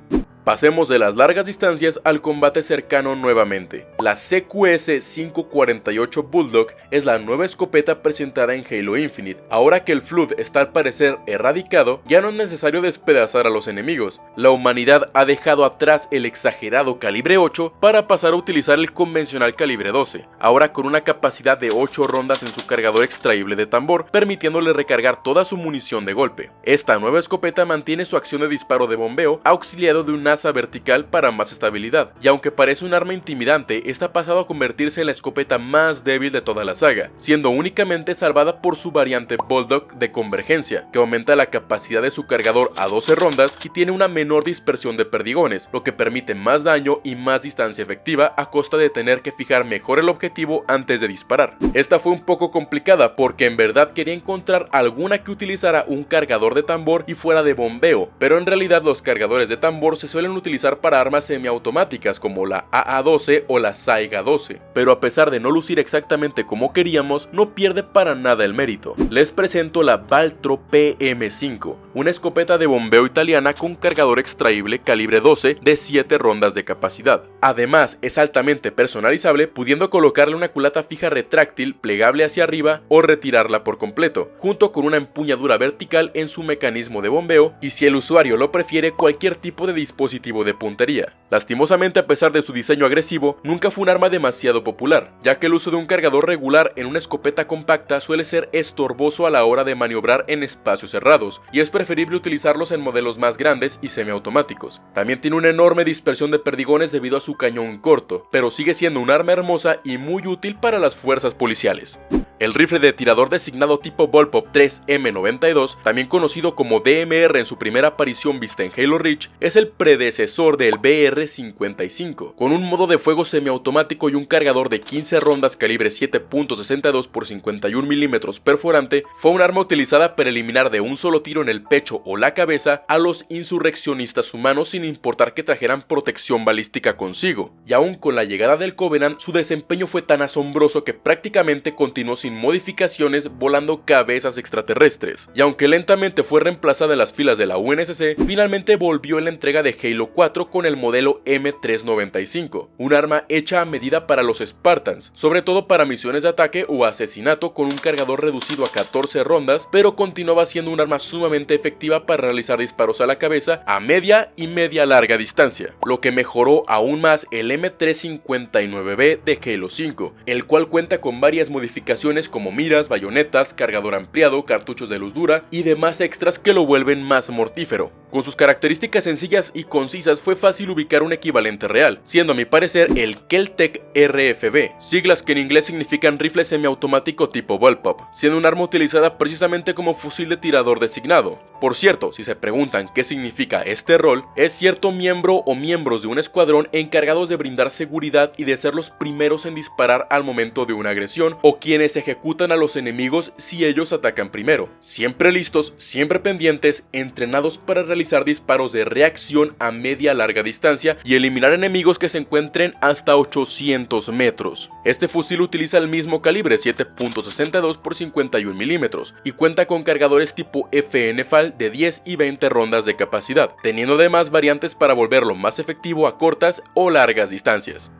Pasemos de las largas distancias al combate cercano nuevamente. La CQS-548 Bulldog es la nueva escopeta presentada en Halo Infinite. Ahora que el Flood está al parecer erradicado, ya no es necesario despedazar a los enemigos. La humanidad ha dejado atrás el exagerado calibre 8 para pasar a utilizar el convencional calibre 12, ahora con una capacidad de 8 rondas en su cargador extraíble de tambor, permitiéndole recargar toda su munición de golpe. Esta nueva escopeta mantiene su acción de disparo de bombeo auxiliado de una vertical para más estabilidad, y aunque parece un arma intimidante, está pasado a convertirse en la escopeta más débil de toda la saga, siendo únicamente salvada por su variante Bulldog de convergencia, que aumenta la capacidad de su cargador a 12 rondas y tiene una menor dispersión de perdigones, lo que permite más daño y más distancia efectiva a costa de tener que fijar mejor el objetivo antes de disparar. Esta fue un poco complicada porque en verdad quería encontrar alguna que utilizara un cargador de tambor y fuera de bombeo, pero en realidad los cargadores de tambor se suelen utilizar para armas semiautomáticas como la AA-12 o la Saiga-12, pero a pesar de no lucir exactamente como queríamos, no pierde para nada el mérito. Les presento la Valtro PM5, una escopeta de bombeo italiana con cargador extraíble calibre 12 de 7 rondas de capacidad. Además, es altamente personalizable, pudiendo colocarle una culata fija retráctil plegable hacia arriba o retirarla por completo, junto con una empuñadura vertical en su mecanismo de bombeo y si el usuario lo prefiere cualquier tipo de dispositivo de puntería. Lastimosamente a pesar de su diseño agresivo, nunca fue un arma demasiado popular, ya que el uso de un cargador regular en una escopeta compacta suele ser estorboso a la hora de maniobrar en espacios cerrados, y es preferible utilizarlos en modelos más grandes y semiautomáticos. También tiene una enorme dispersión de perdigones debido a su cañón corto, pero sigue siendo un arma hermosa y muy útil para las fuerzas policiales. El rifle de tirador designado tipo Bullpup 3M92, también conocido como DMR en su primera aparición vista en Halo Reach, es el predecesor del BR-55, con un modo de fuego semiautomático y un cargador de 15 rondas calibre 7.62 x 51 mm perforante, fue un arma utilizada para eliminar de un solo tiro en el pecho o la cabeza a los insurreccionistas humanos sin importar que trajeran protección balística consigo, y aún con la llegada del Covenant su desempeño fue tan asombroso que prácticamente continuó sin modificaciones volando cabezas extraterrestres, y aunque lentamente fue reemplazada en las filas de la UNSC, finalmente volvió en la entrega de Halo 4 con el modelo M395, un arma hecha a medida para los Spartans, sobre todo para misiones de ataque o asesinato con un cargador reducido a 14 rondas, pero continuaba siendo un arma sumamente efectiva para realizar disparos a la cabeza a media y media larga distancia, lo que mejoró aún más el M359B de Halo 5, el cual cuenta con varias modificaciones como miras, bayonetas, cargador ampliado, cartuchos de luz dura y demás extras que lo vuelven más mortífero. Con sus características sencillas y concisas fue fácil ubicar un equivalente real, siendo a mi parecer el Keltec RFB, siglas que en inglés significan rifle semiautomático tipo Bullpup, siendo un arma utilizada precisamente como fusil de tirador designado. Por cierto, si se preguntan qué significa este rol, es cierto miembro o miembros de un escuadrón encargados de brindar seguridad y de ser los primeros en disparar al momento de una agresión o quienes ejecutan a los enemigos si ellos atacan primero. Siempre listos, siempre pendientes, entrenados para realizar disparos de reacción a media larga distancia y eliminar enemigos que se encuentren hasta 800 metros. Este fusil utiliza el mismo calibre 7.62 x 51 milímetros y cuenta con cargadores tipo FN FAL de 10 y 20 rondas de capacidad, teniendo además variantes para volverlo más efectivo a cortas o largas distancias.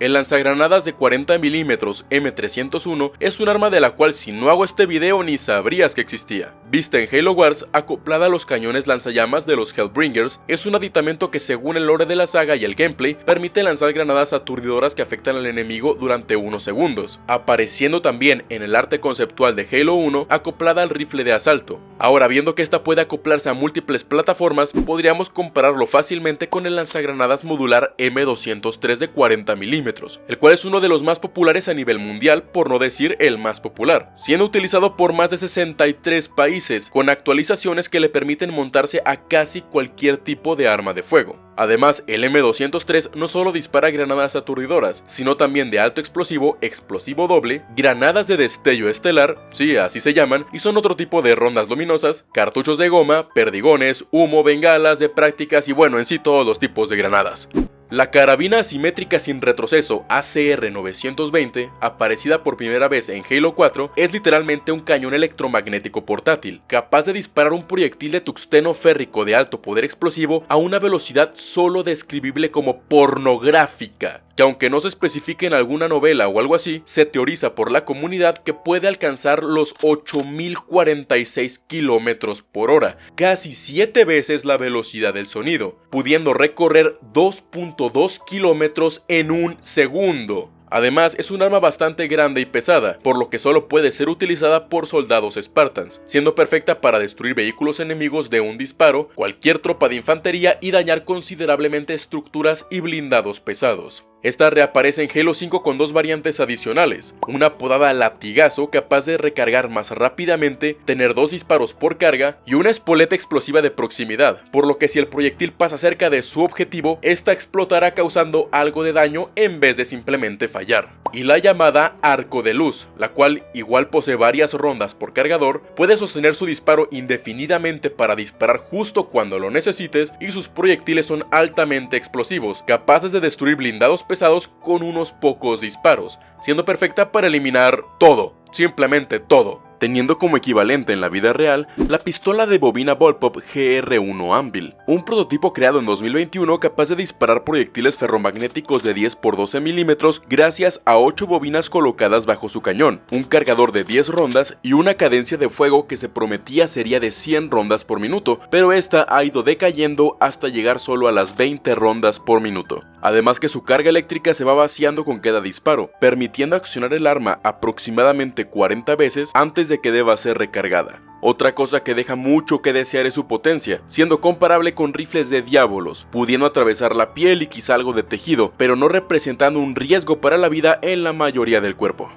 El lanzagranadas de 40 mm M301 es un arma de la cual si no hago este video ni sabrías que existía. Vista en Halo Wars, acoplada a los cañones lanzallamas de los Hellbringers, es un aditamento que según el lore de la saga y el gameplay, permite lanzar granadas aturdidoras que afectan al enemigo durante unos segundos, apareciendo también en el arte conceptual de Halo 1 acoplada al rifle de asalto. Ahora viendo que esta puede acoplarse a múltiples plataformas, podríamos compararlo fácilmente con el lanzagranadas modular M203 de 40 mm el cual es uno de los más populares a nivel mundial, por no decir el más popular, siendo utilizado por más de 63 países, con actualizaciones que le permiten montarse a casi cualquier tipo de arma de fuego. Además, el M203 no solo dispara granadas aturdidoras, sino también de alto explosivo, explosivo doble, granadas de destello estelar, sí, así se llaman, y son otro tipo de rondas luminosas, cartuchos de goma, perdigones, humo, bengalas de prácticas y bueno, en sí todos los tipos de granadas. La carabina asimétrica sin retroceso ACR-920, aparecida por primera vez en Halo 4, es literalmente un cañón electromagnético portátil, capaz de disparar un proyectil de tuxteno férrico de alto poder explosivo a una velocidad solo describible como pornográfica que aunque no se especifique en alguna novela o algo así, se teoriza por la comunidad que puede alcanzar los 8046 km por hora, casi 7 veces la velocidad del sonido, pudiendo recorrer 2.2 km en un segundo. Además, es un arma bastante grande y pesada, por lo que solo puede ser utilizada por soldados Spartans, siendo perfecta para destruir vehículos enemigos de un disparo, cualquier tropa de infantería y dañar considerablemente estructuras y blindados pesados. Esta reaparece en Halo 5 con dos variantes adicionales, una apodada latigazo capaz de recargar más rápidamente, tener dos disparos por carga y una espoleta explosiva de proximidad, por lo que si el proyectil pasa cerca de su objetivo, esta explotará causando algo de daño en vez de simplemente fallar. Y la llamada arco de luz, la cual igual posee varias rondas por cargador, puede sostener su disparo indefinidamente para disparar justo cuando lo necesites y sus proyectiles son altamente explosivos, capaces de destruir blindados con unos pocos disparos, siendo perfecta para eliminar todo, simplemente todo teniendo como equivalente en la vida real la pistola de bobina Volpop GR1 Anvil, un prototipo creado en 2021 capaz de disparar proyectiles ferromagnéticos de 10 x 12 milímetros gracias a 8 bobinas colocadas bajo su cañón, un cargador de 10 rondas y una cadencia de fuego que se prometía sería de 100 rondas por minuto, pero esta ha ido decayendo hasta llegar solo a las 20 rondas por minuto. Además que su carga eléctrica se va vaciando con cada disparo, permitiendo accionar el arma aproximadamente 40 veces antes de que deba ser recargada. Otra cosa que deja mucho que desear es su potencia, siendo comparable con rifles de diábolos, pudiendo atravesar la piel y quizá algo de tejido, pero no representando un riesgo para la vida en la mayoría del cuerpo.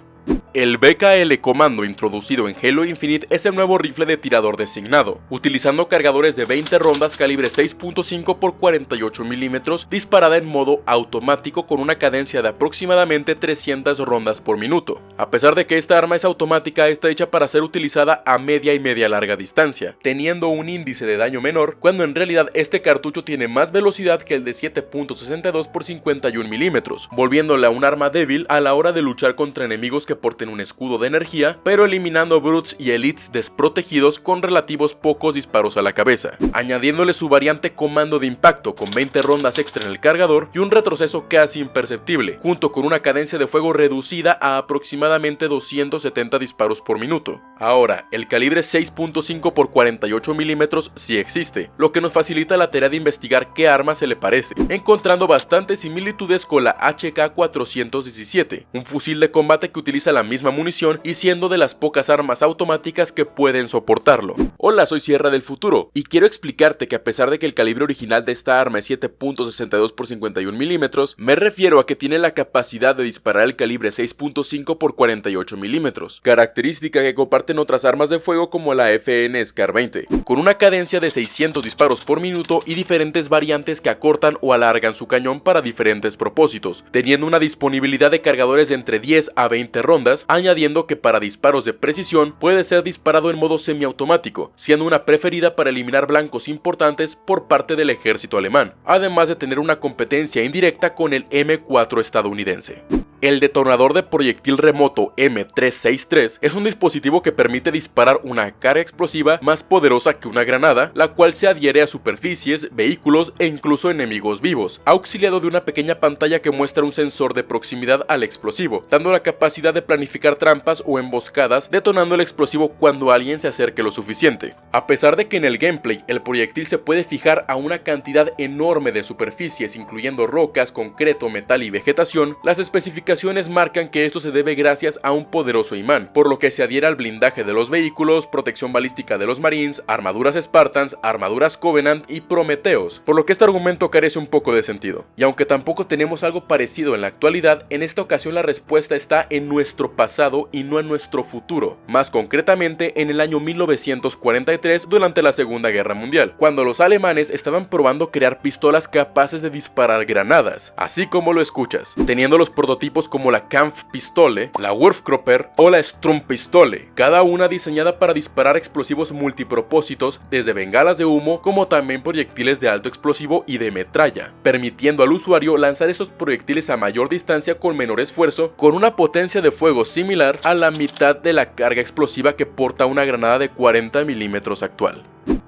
El BKL Comando introducido en Halo Infinite es el nuevo rifle de tirador designado, utilizando cargadores de 20 rondas calibre 6.5 x 48 mm disparada en modo automático con una cadencia de aproximadamente 300 rondas por minuto. A pesar de que esta arma es automática, está hecha para ser utilizada a media y media larga distancia, teniendo un índice de daño menor, cuando en realidad este cartucho tiene más velocidad que el de 7.62 x 51 mm, volviéndole a un arma débil a la hora de luchar contra enemigos que porten un escudo de energía, pero eliminando brutes y elites desprotegidos con relativos pocos disparos a la cabeza, añadiéndole su variante comando de impacto con 20 rondas extra en el cargador y un retroceso casi imperceptible, junto con una cadencia de fuego reducida a aproximadamente 270 disparos por minuto. Ahora, el calibre 6.5 x 48 mm sí existe, lo que nos facilita la tarea de investigar qué arma se le parece, encontrando bastantes similitudes con la HK-417, un fusil de combate que utiliza la misma munición y siendo de las pocas armas automáticas que pueden soportarlo. Hola, soy Sierra del Futuro y quiero explicarte que a pesar de que el calibre original de esta arma es 7.62 x 51 mm, me refiero a que tiene la capacidad de disparar el calibre 6.5 x 48 mm, característica que comparte fuerte en otras armas de fuego como la FN SCAR 20, con una cadencia de 600 disparos por minuto y diferentes variantes que acortan o alargan su cañón para diferentes propósitos, teniendo una disponibilidad de cargadores de entre 10 a 20 rondas, añadiendo que para disparos de precisión puede ser disparado en modo semiautomático, siendo una preferida para eliminar blancos importantes por parte del ejército alemán, además de tener una competencia indirecta con el M4 estadounidense. El detonador de proyectil remoto M363 es un dispositivo que permite disparar una carga explosiva más poderosa que una granada, la cual se adhiere a superficies, vehículos e incluso enemigos vivos, auxiliado de una pequeña pantalla que muestra un sensor de proximidad al explosivo, dando la capacidad de planificar trampas o emboscadas, detonando el explosivo cuando alguien se acerque lo suficiente. A pesar de que en el gameplay el proyectil se puede fijar a una cantidad enorme de superficies incluyendo rocas, concreto, metal y vegetación, las especificaciones marcan que esto se debe gracias a un poderoso imán, por lo que se adhiere al blindaje de los vehículos, protección balística de los marines, armaduras Spartans, armaduras Covenant y Prometeos, por lo que este argumento carece un poco de sentido. Y aunque tampoco tenemos algo parecido en la actualidad, en esta ocasión la respuesta está en nuestro pasado y no en nuestro futuro, más concretamente en el año 1943 durante la Segunda Guerra Mundial, cuando los alemanes estaban probando crear pistolas capaces de disparar granadas, así como lo escuchas, teniendo los prototipos como la Kampfpistole, la Wurfkropper o la Strumpistole, cada una diseñada para disparar explosivos multipropósitos desde bengalas de humo como también proyectiles de alto explosivo y de metralla, permitiendo al usuario lanzar estos proyectiles a mayor distancia con menor esfuerzo con una potencia de fuego similar a la mitad de la carga explosiva que porta una granada de 40 milímetros actual.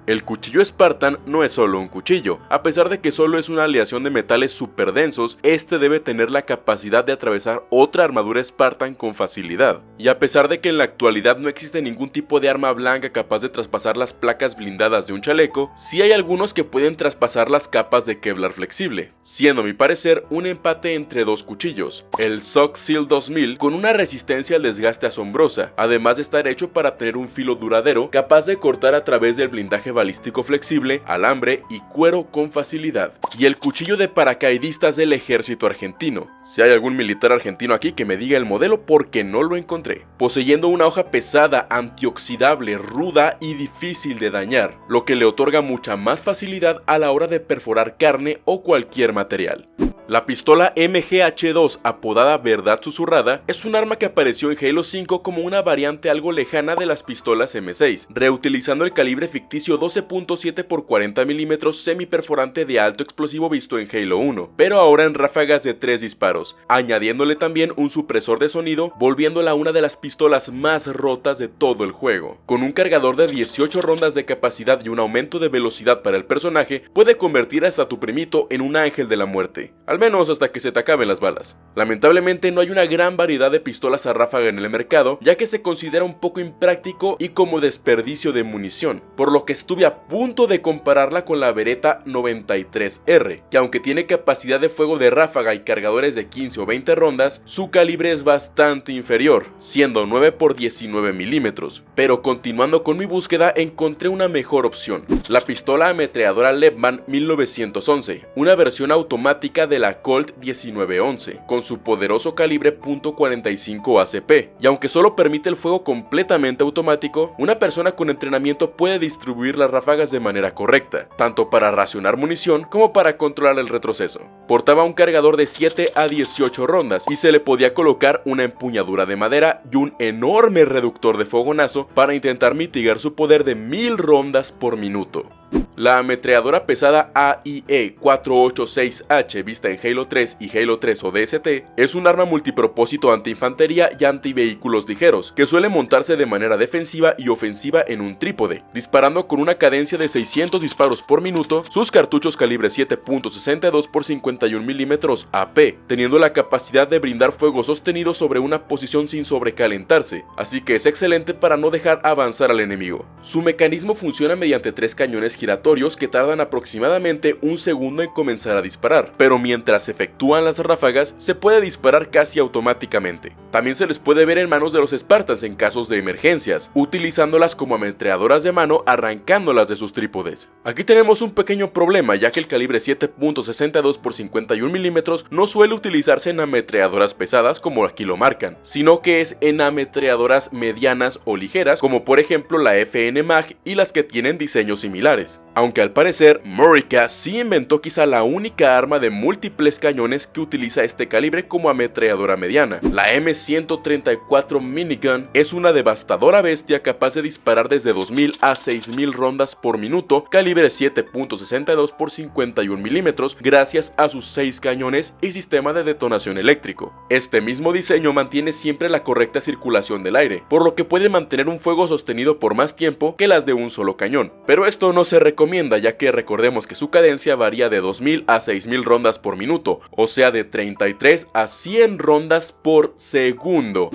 El cuchillo Spartan no es solo un cuchillo, a pesar de que solo es una aleación de metales super densos, este debe tener la capacidad de atravesar otra armadura Spartan con facilidad. Y a pesar de que en la actualidad no existe ningún tipo de arma blanca capaz de traspasar las placas blindadas de un chaleco, sí hay algunos que pueden traspasar las capas de Kevlar flexible, siendo a mi parecer un empate entre dos cuchillos, el Sock Seal 2000 con una resistencia al desgaste asombrosa, además de estar hecho para tener un filo duradero capaz de cortar a través del balístico flexible, alambre y cuero con facilidad. Y el cuchillo de paracaidistas del ejército argentino. Si hay algún militar argentino aquí que me diga el modelo porque no lo encontré. Poseyendo una hoja pesada, antioxidable, ruda y difícil de dañar, lo que le otorga mucha más facilidad a la hora de perforar carne o cualquier material. La pistola MGH2 apodada Verdad Susurrada es un arma que apareció en Halo 5 como una variante algo lejana de las pistolas M6, reutilizando el calibre ficticio 12.7 x 40 mm semiperforante de alto explosivo visto en Halo 1, pero ahora en ráfagas de 3 disparos, añadiéndole también un supresor de sonido, volviéndola una de las pistolas más rotas de todo el juego. Con un cargador de 18 rondas de capacidad y un aumento de velocidad para el personaje, puede convertir hasta tu primito en un ángel de la muerte menos hasta que se te acaben las balas. Lamentablemente no hay una gran variedad de pistolas a ráfaga en el mercado, ya que se considera un poco impráctico y como desperdicio de munición, por lo que estuve a punto de compararla con la Beretta 93R, que aunque tiene capacidad de fuego de ráfaga y cargadores de 15 o 20 rondas, su calibre es bastante inferior, siendo 9 x 19 milímetros, pero continuando con mi búsqueda encontré una mejor opción, la pistola ametralladora Lebman 1911, una versión automática de la Colt 1911, con su poderoso calibre .45 ACP, y aunque solo permite el fuego completamente automático, una persona con entrenamiento puede distribuir las ráfagas de manera correcta, tanto para racionar munición como para controlar el retroceso. Portaba un cargador de 7 a 18 rondas y se le podía colocar una empuñadura de madera y un enorme reductor de fogonazo para intentar mitigar su poder de 1000 rondas por minuto. La ametralladora pesada AIE 486H vista en Halo 3 y Halo 3 ODST es un arma multipropósito anti-infantería y anti-vehículos ligeros, que suele montarse de manera defensiva y ofensiva en un trípode, disparando con una cadencia de 600 disparos por minuto, sus cartuchos calibre 7.62 x 51 mm AP, teniendo la capacidad de brindar fuego sostenido sobre una posición sin sobrecalentarse, así que es excelente para no dejar avanzar al enemigo. Su mecanismo funciona mediante tres cañones giratorios que tardan aproximadamente un segundo en comenzar a disparar, pero mientras efectúan las ráfagas se puede disparar casi automáticamente. También se les puede ver en manos de los Spartans en casos de emergencias, utilizándolas como ametralladoras de mano arrancándolas de sus trípodes. Aquí tenemos un pequeño problema ya que el calibre 7.62 x 51 mm no suele utilizarse en ametralladoras pesadas como aquí lo marcan, sino que es en ametralladoras medianas o ligeras como por ejemplo la FN MAG y las que tienen diseños similares. Aunque al parecer Murica sí inventó quizá la única arma de múltiples cañones que utiliza este calibre como ametralladora mediana. La M134 Minigun es una devastadora bestia capaz de disparar desde 2000 a 6000 rondas por minuto, calibre 7.62 x 51 mm gracias a sus 6 cañones y sistema de detonación eléctrico. Este mismo diseño mantiene siempre la correcta circulación del aire, por lo que puede mantener un fuego sostenido por más tiempo que las de un solo cañón, pero esto no se recomienda ya que recordemos que su cadencia varía de 2000 a 6000 rondas por minuto, o sea de 33 a 100 rondas por segundo.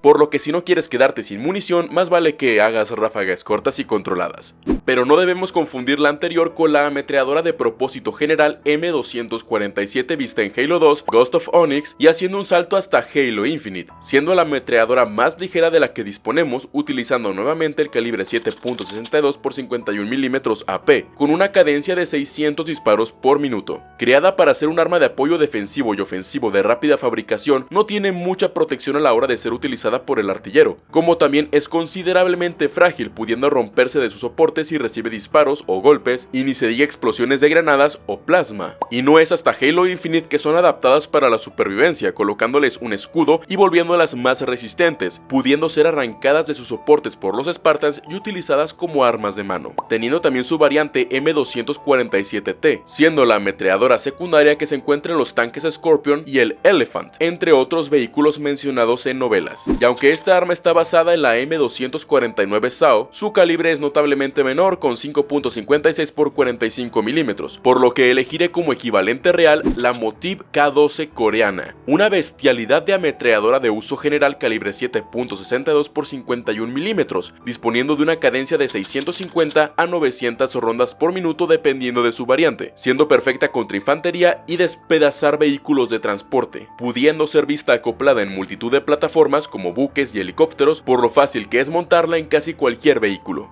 Por lo que si no quieres quedarte sin munición, más vale que hagas ráfagas cortas y controladas. Pero no debemos confundir la anterior con la ametralladora de propósito general M247 vista en Halo 2, Ghost of Onyx y haciendo un salto hasta Halo Infinite, siendo la ametralladora más ligera de la que disponemos utilizando nuevamente el calibre 7.62 x 51 mm AP, con una cadencia de 600 disparos por minuto. Creada para ser un arma de apoyo defensivo y ofensivo de rápida fabricación, no tiene mucha protección a la hora de ser utilizada por el artillero, como también es considerablemente frágil pudiendo romperse de sus soportes si recibe disparos o golpes y ni se diga explosiones de granadas o plasma. Y no es hasta Halo Infinite que son adaptadas para la supervivencia, colocándoles un escudo y volviéndolas más resistentes, pudiendo ser arrancadas de sus soportes por los Spartans y utilizadas como armas de mano, teniendo también su variante M247T, siendo la ametreadora secundaria que se encuentra en los tanques Scorpion y el Elephant, entre otros vehículos mencionados en novelas y aunque esta arma está basada en la M249 SAO, su calibre es notablemente menor con 5.56 x 45 mm, por lo que elegiré como equivalente real la Motiv K12 coreana, una bestialidad de ametralladora de uso general calibre 7.62 x 51 mm, disponiendo de una cadencia de 650 a 900 rondas por minuto dependiendo de su variante, siendo perfecta contra infantería y despedazar vehículos de transporte, pudiendo ser vista acoplada en multitud de plataformas como buques y helicópteros por lo fácil que es montarla en casi cualquier vehículo.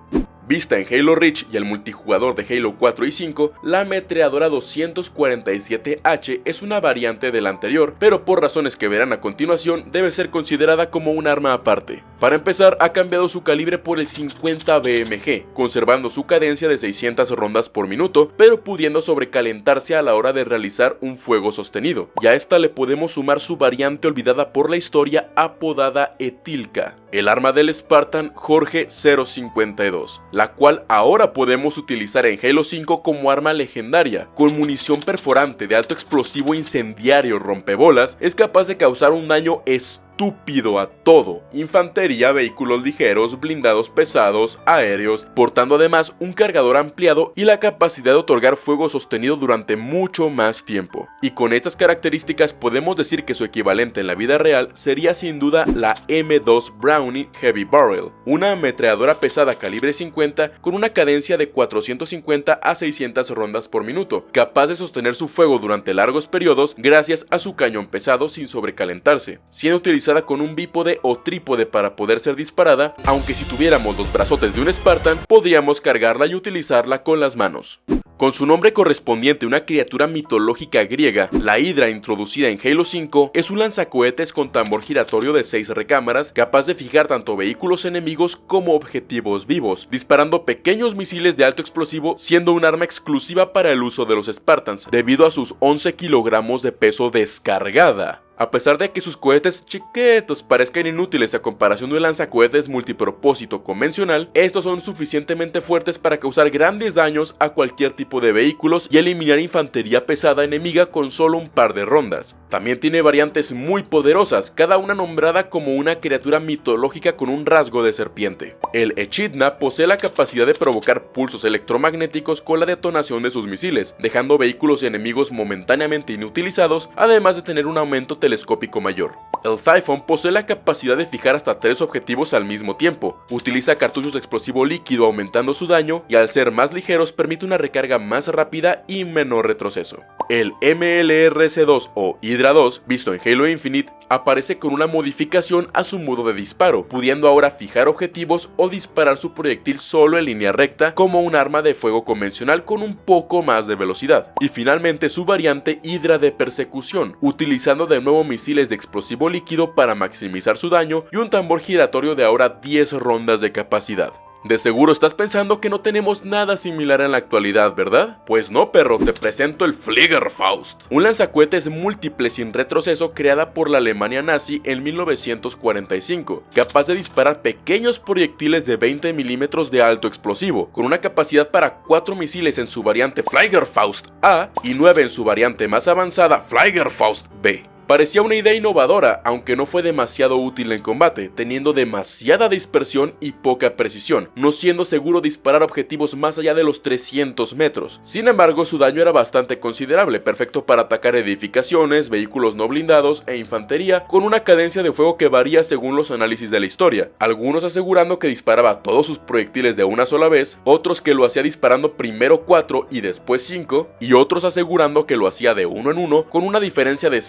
Vista en Halo Reach y el multijugador de Halo 4 y 5, la ametralladora 247H es una variante de la anterior, pero por razones que verán a continuación debe ser considerada como un arma aparte. Para empezar, ha cambiado su calibre por el 50 BMG, conservando su cadencia de 600 rondas por minuto, pero pudiendo sobrecalentarse a la hora de realizar un fuego sostenido. Y a esta le podemos sumar su variante olvidada por la historia apodada Etilka, el arma del Spartan Jorge 052 la cual ahora podemos utilizar en Halo 5 como arma legendaria. Con munición perforante de alto explosivo incendiario rompebolas, es capaz de causar un daño estúpido estúpido a todo. Infantería, vehículos ligeros, blindados pesados, aéreos, portando además un cargador ampliado y la capacidad de otorgar fuego sostenido durante mucho más tiempo. Y con estas características podemos decir que su equivalente en la vida real sería sin duda la M2 Brownie Heavy Barrel, una ametralladora pesada calibre 50 con una cadencia de 450 a 600 rondas por minuto, capaz de sostener su fuego durante largos periodos gracias a su cañón pesado sin sobrecalentarse, siendo con un bípode o trípode para poder ser disparada, aunque si tuviéramos los brazotes de un Spartan, podríamos cargarla y utilizarla con las manos. Con su nombre correspondiente una criatura mitológica griega, la Hydra introducida en Halo 5 es un lanzacohetes con tambor giratorio de 6 recámaras capaz de fijar tanto vehículos enemigos como objetivos vivos, disparando pequeños misiles de alto explosivo siendo un arma exclusiva para el uso de los Spartans, debido a sus 11 kilogramos de peso descargada. A pesar de que sus cohetes chiquitos parezcan inútiles a comparación de un lanzacohetes multipropósito convencional, estos son suficientemente fuertes para causar grandes daños a cualquier tipo de vehículos y eliminar infantería pesada enemiga con solo un par de rondas. También tiene variantes muy poderosas, cada una nombrada como una criatura mitológica con un rasgo de serpiente. El Echidna posee la capacidad de provocar pulsos electromagnéticos con la detonación de sus misiles, dejando vehículos enemigos momentáneamente inutilizados, además de tener un aumento telescópico mayor. El Typhon posee la capacidad de fijar hasta tres objetivos al mismo tiempo, utiliza cartuchos de explosivo líquido aumentando su daño y al ser más ligeros permite una recarga más rápida y menor retroceso. El MLRC-2 o Hydra 2, visto en Halo Infinite, aparece con una modificación a su modo de disparo, pudiendo ahora fijar objetivos o disparar su proyectil solo en línea recta como un arma de fuego convencional con un poco más de velocidad. Y finalmente su variante Hydra de persecución, utilizando de nuevo misiles de explosivo líquido para maximizar su daño y un tambor giratorio de ahora 10 rondas de capacidad. De seguro estás pensando que no tenemos nada similar en la actualidad, ¿verdad? Pues no, perro, te presento el Fliegerfaust, un lanzacohetes múltiple sin retroceso creada por la Alemania nazi en 1945, capaz de disparar pequeños proyectiles de 20 milímetros de alto explosivo, con una capacidad para 4 misiles en su variante Fliegerfaust A y 9 en su variante más avanzada Fliegerfaust B. Parecía una idea innovadora, aunque no fue demasiado útil en combate, teniendo demasiada dispersión y poca precisión, no siendo seguro disparar objetivos más allá de los 300 metros. Sin embargo, su daño era bastante considerable, perfecto para atacar edificaciones, vehículos no blindados e infantería, con una cadencia de fuego que varía según los análisis de la historia, algunos asegurando que disparaba todos sus proyectiles de una sola vez, otros que lo hacía disparando primero 4 y después 5, y otros asegurando que lo hacía de uno en uno con una diferencia de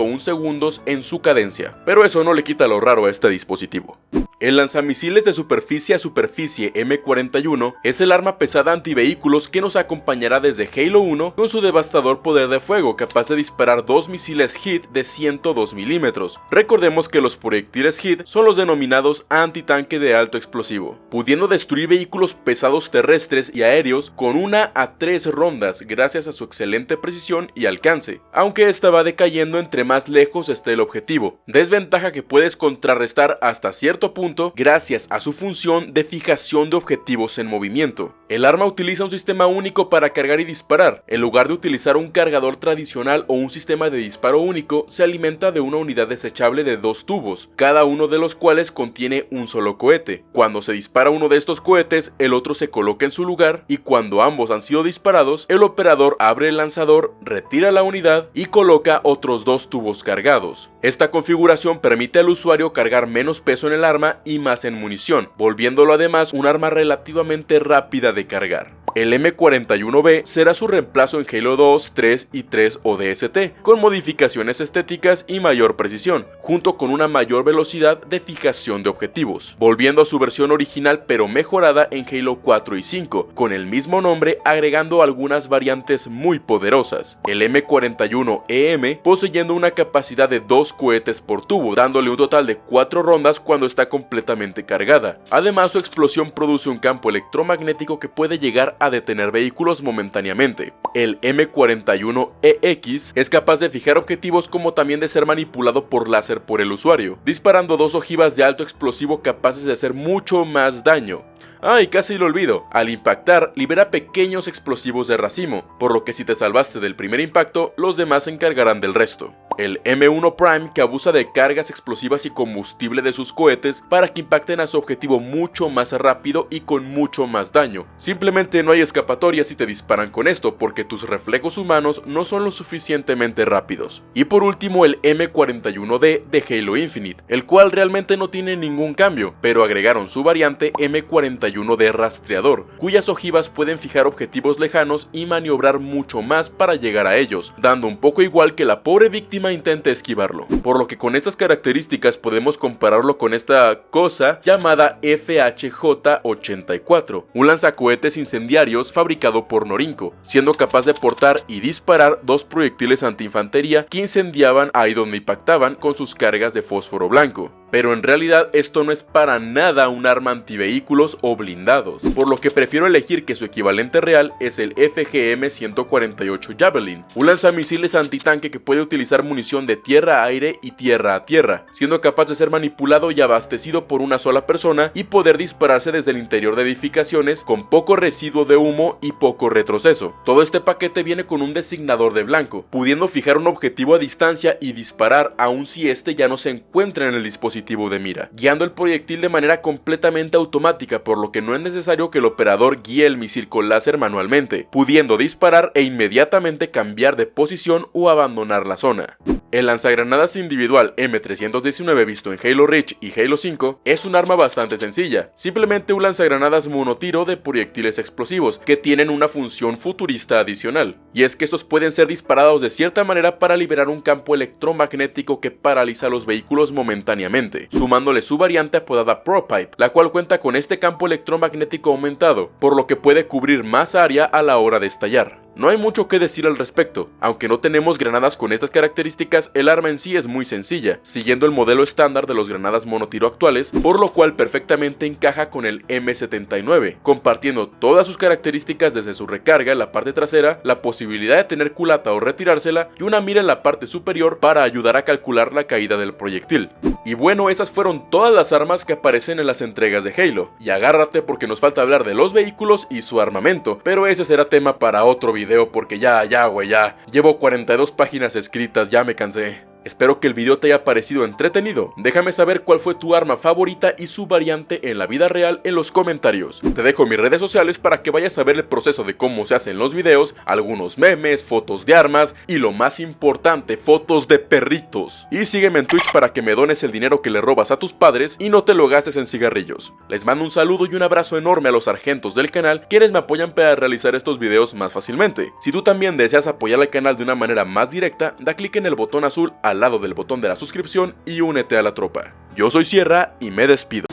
0.1 segundos en su cadencia, pero eso no le quita lo raro a este dispositivo. El lanzamisiles de superficie a superficie M41 es el arma pesada antivehículos que nos acompañará desde Halo 1 con su devastador poder de fuego capaz de disparar dos misiles HIT de 102 milímetros. Recordemos que los proyectiles HIT son los denominados antitanque de alto explosivo, pudiendo destruir vehículos pesados terrestres y aéreos con una a tres rondas gracias a su excelente precisión y alcance, aunque esta va decayendo entre más lejos esté el objetivo, desventaja que puedes contrarrestar hasta cierto punto gracias a su función de fijación de objetivos en movimiento. El arma utiliza un sistema único para cargar y disparar. En lugar de utilizar un cargador tradicional o un sistema de disparo único, se alimenta de una unidad desechable de dos tubos, cada uno de los cuales contiene un solo cohete. Cuando se dispara uno de estos cohetes, el otro se coloca en su lugar y cuando ambos han sido disparados, el operador abre el lanzador, retira la unidad y coloca otros dos tubos cargados. Esta configuración permite al usuario cargar menos peso en el arma y más en munición, volviéndolo además un arma relativamente rápida de cargar. El M41B será su reemplazo en Halo 2, 3 y 3 ODST, con modificaciones estéticas y mayor precisión, junto con una mayor velocidad de fijación de objetivos, volviendo a su versión original pero mejorada en Halo 4 y 5, con el mismo nombre agregando algunas variantes muy poderosas. El M41EM e poseyendo una capacidad de 2 cohetes por tubo, dándole un total de 4 rondas cuando está completamente cargada. Además su explosión produce un campo electromagnético que puede llegar a detener vehículos momentáneamente. El M41EX es capaz de fijar objetivos como también de ser manipulado por láser por el usuario, disparando dos ojivas de alto explosivo capaces de hacer mucho más daño. Ay, casi lo olvido. Al impactar, libera pequeños explosivos de racimo, por lo que si te salvaste del primer impacto, los demás se encargarán del resto. El M1 Prime que abusa de cargas explosivas y combustible de sus cohetes para que impacten a su objetivo mucho más rápido y con mucho más daño. Simplemente no hay escapatoria si te disparan con esto porque tus reflejos humanos no son lo suficientemente rápidos. Y por último el M41D de Halo Infinite, el cual realmente no tiene ningún cambio, pero agregaron su variante M41 de rastreador, cuyas ojivas pueden fijar objetivos lejanos y maniobrar mucho más para llegar a ellos, dando un poco igual que la pobre víctima intente esquivarlo. Por lo que con estas características podemos compararlo con esta cosa llamada FHJ-84, un lanzacohetes incendiarios fabricado por Norinco, siendo capaz de portar y disparar dos proyectiles antiinfantería que incendiaban ahí donde impactaban con sus cargas de fósforo blanco pero en realidad esto no es para nada un arma antivehículos o blindados, por lo que prefiero elegir que su equivalente real es el FGM-148 Javelin, un lanzamisiles antitanque que puede utilizar munición de tierra a aire y tierra a tierra, siendo capaz de ser manipulado y abastecido por una sola persona y poder dispararse desde el interior de edificaciones con poco residuo de humo y poco retroceso. Todo este paquete viene con un designador de blanco, pudiendo fijar un objetivo a distancia y disparar aun si este ya no se encuentra en el dispositivo de mira, guiando el proyectil de manera completamente automática por lo que no es necesario que el operador guíe el misil con láser manualmente, pudiendo disparar e inmediatamente cambiar de posición o abandonar la zona. El lanzagranadas individual M319 visto en Halo Reach y Halo 5 es un arma bastante sencilla, simplemente un lanzagranadas monotiro de proyectiles explosivos que tienen una función futurista adicional, y es que estos pueden ser disparados de cierta manera para liberar un campo electromagnético que paraliza los vehículos momentáneamente, sumándole su variante apodada ProPipe, la cual cuenta con este campo electromagnético aumentado, por lo que puede cubrir más área a la hora de estallar. No hay mucho que decir al respecto, aunque no tenemos granadas con estas características, el arma en sí es muy sencilla, siguiendo el modelo estándar de los granadas monotiro actuales, por lo cual perfectamente encaja con el M79, compartiendo todas sus características desde su recarga en la parte trasera, la posibilidad de tener culata o retirársela y una mira en la parte superior para ayudar a calcular la caída del proyectil. Y bueno, esas fueron todas las armas que aparecen en las entregas de Halo, y agárrate porque nos falta hablar de los vehículos y su armamento, pero ese será tema para otro video porque ya, ya, güey, ya. Llevo 42 páginas escritas, ya me cansé. Espero que el video te haya parecido entretenido, déjame saber cuál fue tu arma favorita y su variante en la vida real en los comentarios. Te dejo mis redes sociales para que vayas a ver el proceso de cómo se hacen los videos, algunos memes, fotos de armas y lo más importante, fotos de perritos. Y sígueme en Twitch para que me dones el dinero que le robas a tus padres y no te lo gastes en cigarrillos. Les mando un saludo y un abrazo enorme a los sargentos del canal quienes me apoyan para realizar estos videos más fácilmente. Si tú también deseas apoyar al canal de una manera más directa, da clic en el botón azul al lado del botón de la suscripción y únete a la tropa. Yo soy Sierra y me despido.